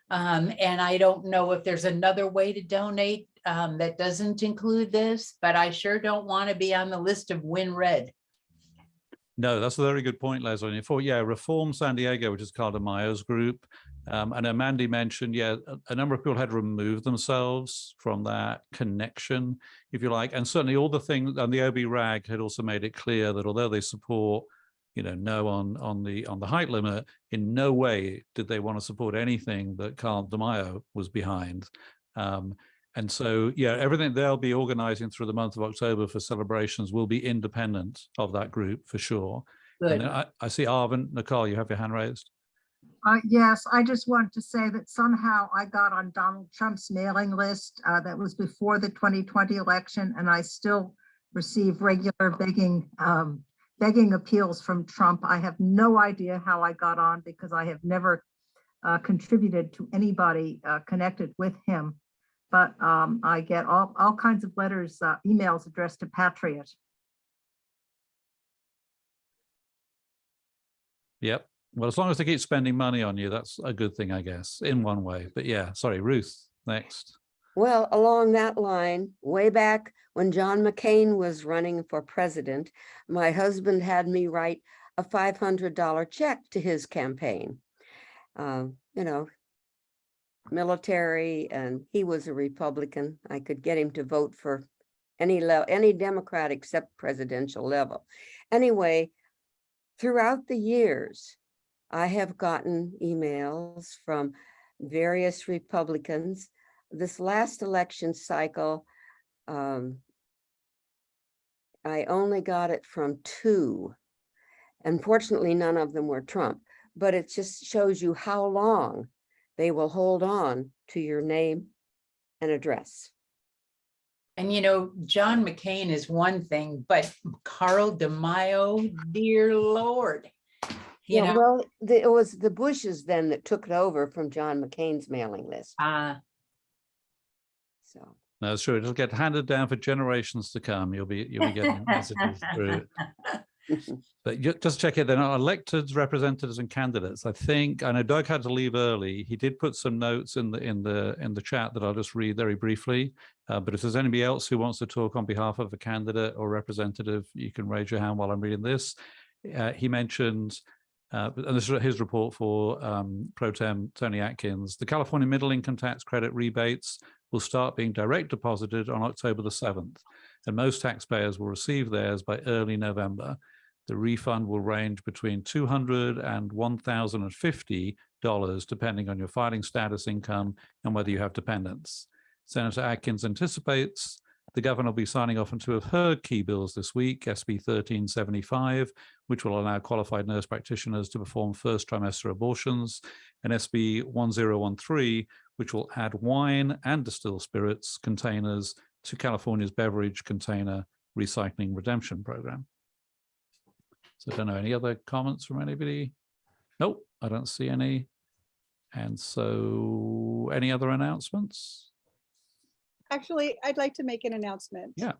Um, and I don't know if there's another way to donate um, that doesn't include this, but I sure don't want to be on the list of WinRed. No, that's a very good point, Leslie. For, yeah, Reform San Diego, which is Carl DeMaio's group. Um, and Mandy mentioned, yeah, a, a number of people had removed themselves from that connection, if you like. And certainly all the things, and the OB RAG had also made it clear that although they support, you know, no on, on the on the height limit, in no way did they want to support anything that Carl DeMaio was behind. Um, and so, yeah, everything they'll be organizing through the month of October for celebrations will be independent of that group for sure. And Good. I, I see Arvin, Nicole, you have your hand raised. Uh, yes, I just wanted to say that somehow I got on Donald Trump's mailing list uh, that was before the 2020 election, and I still receive regular begging, um, begging appeals from Trump. I have no idea how I got on because I have never uh, contributed to anybody uh, connected with him. But um, I get all, all kinds of letters, uh, emails addressed to Patriot. Yep. Well, as long as they keep spending money on you, that's a good thing, I guess, in one way. But yeah, sorry, Ruth, next. Well, along that line, way back when John McCain was running for president, my husband had me write a five hundred dollar check to his campaign. Um, you know, military, and he was a Republican. I could get him to vote for any level, any Democrat except presidential level. Anyway, throughout the years, I have gotten emails from various Republicans this last election cycle, um, I only got it from two. Unfortunately, none of them were Trump, but it just shows you how long they will hold on to your name and address. And you know, John McCain is one thing, but Carl DeMaio, dear Lord. You Yeah, know, well, the- it was the Bushes then that took it over from John McCain's mailing list, uh, so. No, it's true. It'll get handed down for generations to come. You'll be you'll be getting messages through. *laughs* But you, just check it. Then elected representatives and candidates. I think I know Doug had to leave early. He did put some notes in the in the in the chat that I'll just read very briefly. Uh, but if there's anybody else who wants to talk on behalf of a candidate or representative, you can raise your hand while I'm reading this. Uh, he mentioned, uh, and this is his report for um, Pro Tem Toni Atkins. The California middle income tax credit rebates will start being direct deposited on October the 7th, and most taxpayers will receive theirs by early November. The refund will range between $200 and 1,050 dollars, depending on your filing status, income, and whether you have dependents. Senator Atkins anticipates the governor will be signing off on two of her key bills this week, SB 1375, which will allow qualified nurse practitioners to perform first trimester abortions, and SB 1013, which will add wine and distilled spirits containers to California's beverage container recycling redemption program. So I don't know, any other comments from anybody? Nope, I don't see any. And so any other announcements? Actually, I'd like to make an announcement. Yeah.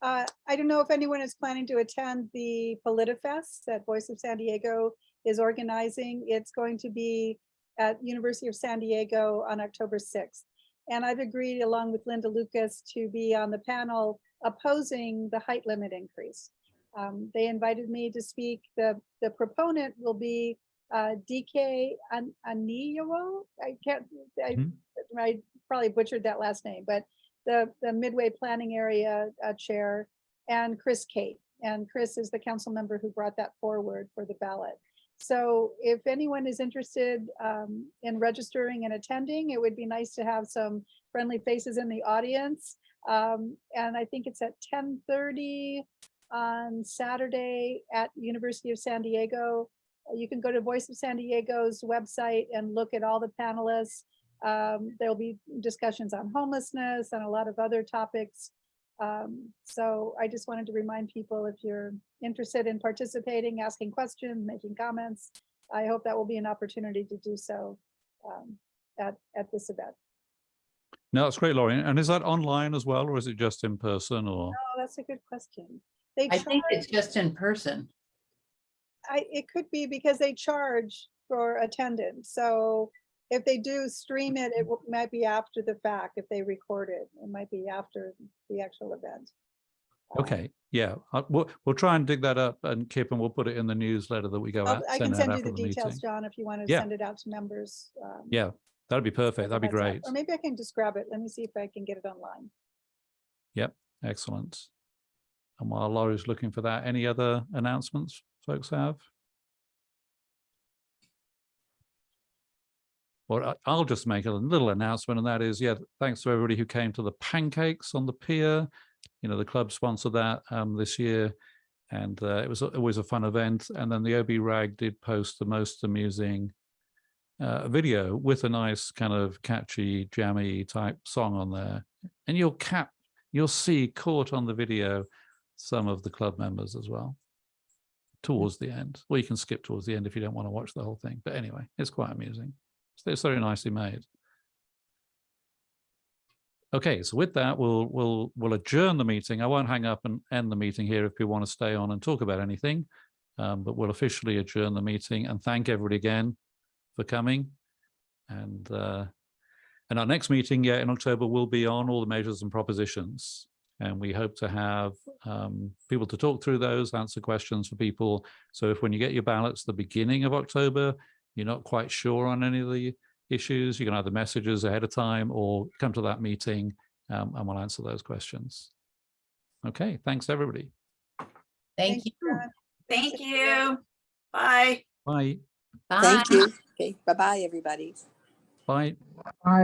Uh, I don't know if anyone is planning to attend the PolitiFest that Voice of San Diego is organizing. It's going to be at University of San Diego on October 6th. And I've agreed along with Linda Lucas to be on the panel opposing the height limit increase. Um, they invited me to speak. The, the proponent will be uh, DK An- Aniyo. I can't, I, Hmm. I probably butchered that last name, but the, the Midway Planning Area uh, Chair and Chris Cate. And Chris is the council member who brought that forward for the ballot. So if anyone is interested um, in registering and attending, it would be nice to have some friendly faces in the audience. Um, and I think it's at 10:30 on Saturday at University of San Diego. You can go to Voice of San Diego's website and look at all the panelists. Um, there'll be discussions on homelessness and a lot of other topics. Um, so I just wanted to remind people if you're interested in participating, asking questions, making comments, I hope that will be an opportunity to do so um, at, at this event. No, that's great, Laurie. And is that online as well, or is it just in person or? Oh, that's a good question. They I think it's just in person. I, it could be because they charge for attendance. So if they do stream it, it mm-hmm. might be after the fact. If they record it, it might be after the actual event. Uh, okay, yeah, I- we'll, we'll try and dig that up and Kip, and we'll put it in the newsletter that we go I'll- out. I can send you the details, meeting. John, if you want to Yeah. send it out to members. um, Yeah, that'd be perfect. That'd be great. Or maybe I can just grab it. Let me see if I can get it online. Yep, excellent. And while Laurie's looking for that, any other announcements folks have? I- I'll just make a little announcement, and that is, yeah, thanks to everybody who came to the pancakes on the pier. You know, the club sponsored that um, this year, and uh, it was always a fun event. And then the OB Rag did post the most amusing uh, video with a nice kind of catchy, jammy type song on there. And you'll cap, you'll see caught on the video some of the club members as well towards the end. Or you can skip towards the end if you don't want to watch the whole thing. But anyway, it's quite amusing. So It's very nicely made. Okay, so with that, we'll we'll we'll adjourn the meeting. I won't hang up and end the meeting here if people want to stay on and talk about anything. Um, but we'll officially adjourn the meeting and thank everybody again for coming. And uh, and our next meeting, yeah, in October will be on all the measures and propositions. And we hope to have um, people to talk through those, answer questions for people. So if when you get your ballots the beginning of October, you're not quite sure on any of the issues, you can either messages ahead of time or come to that meeting um, and we'll answer those questions. Okay, thanks everybody. Thank you. Thank you. Bye. Bye. Bye. Thank you. Okay, bye-bye, everybody. Bye. Bye.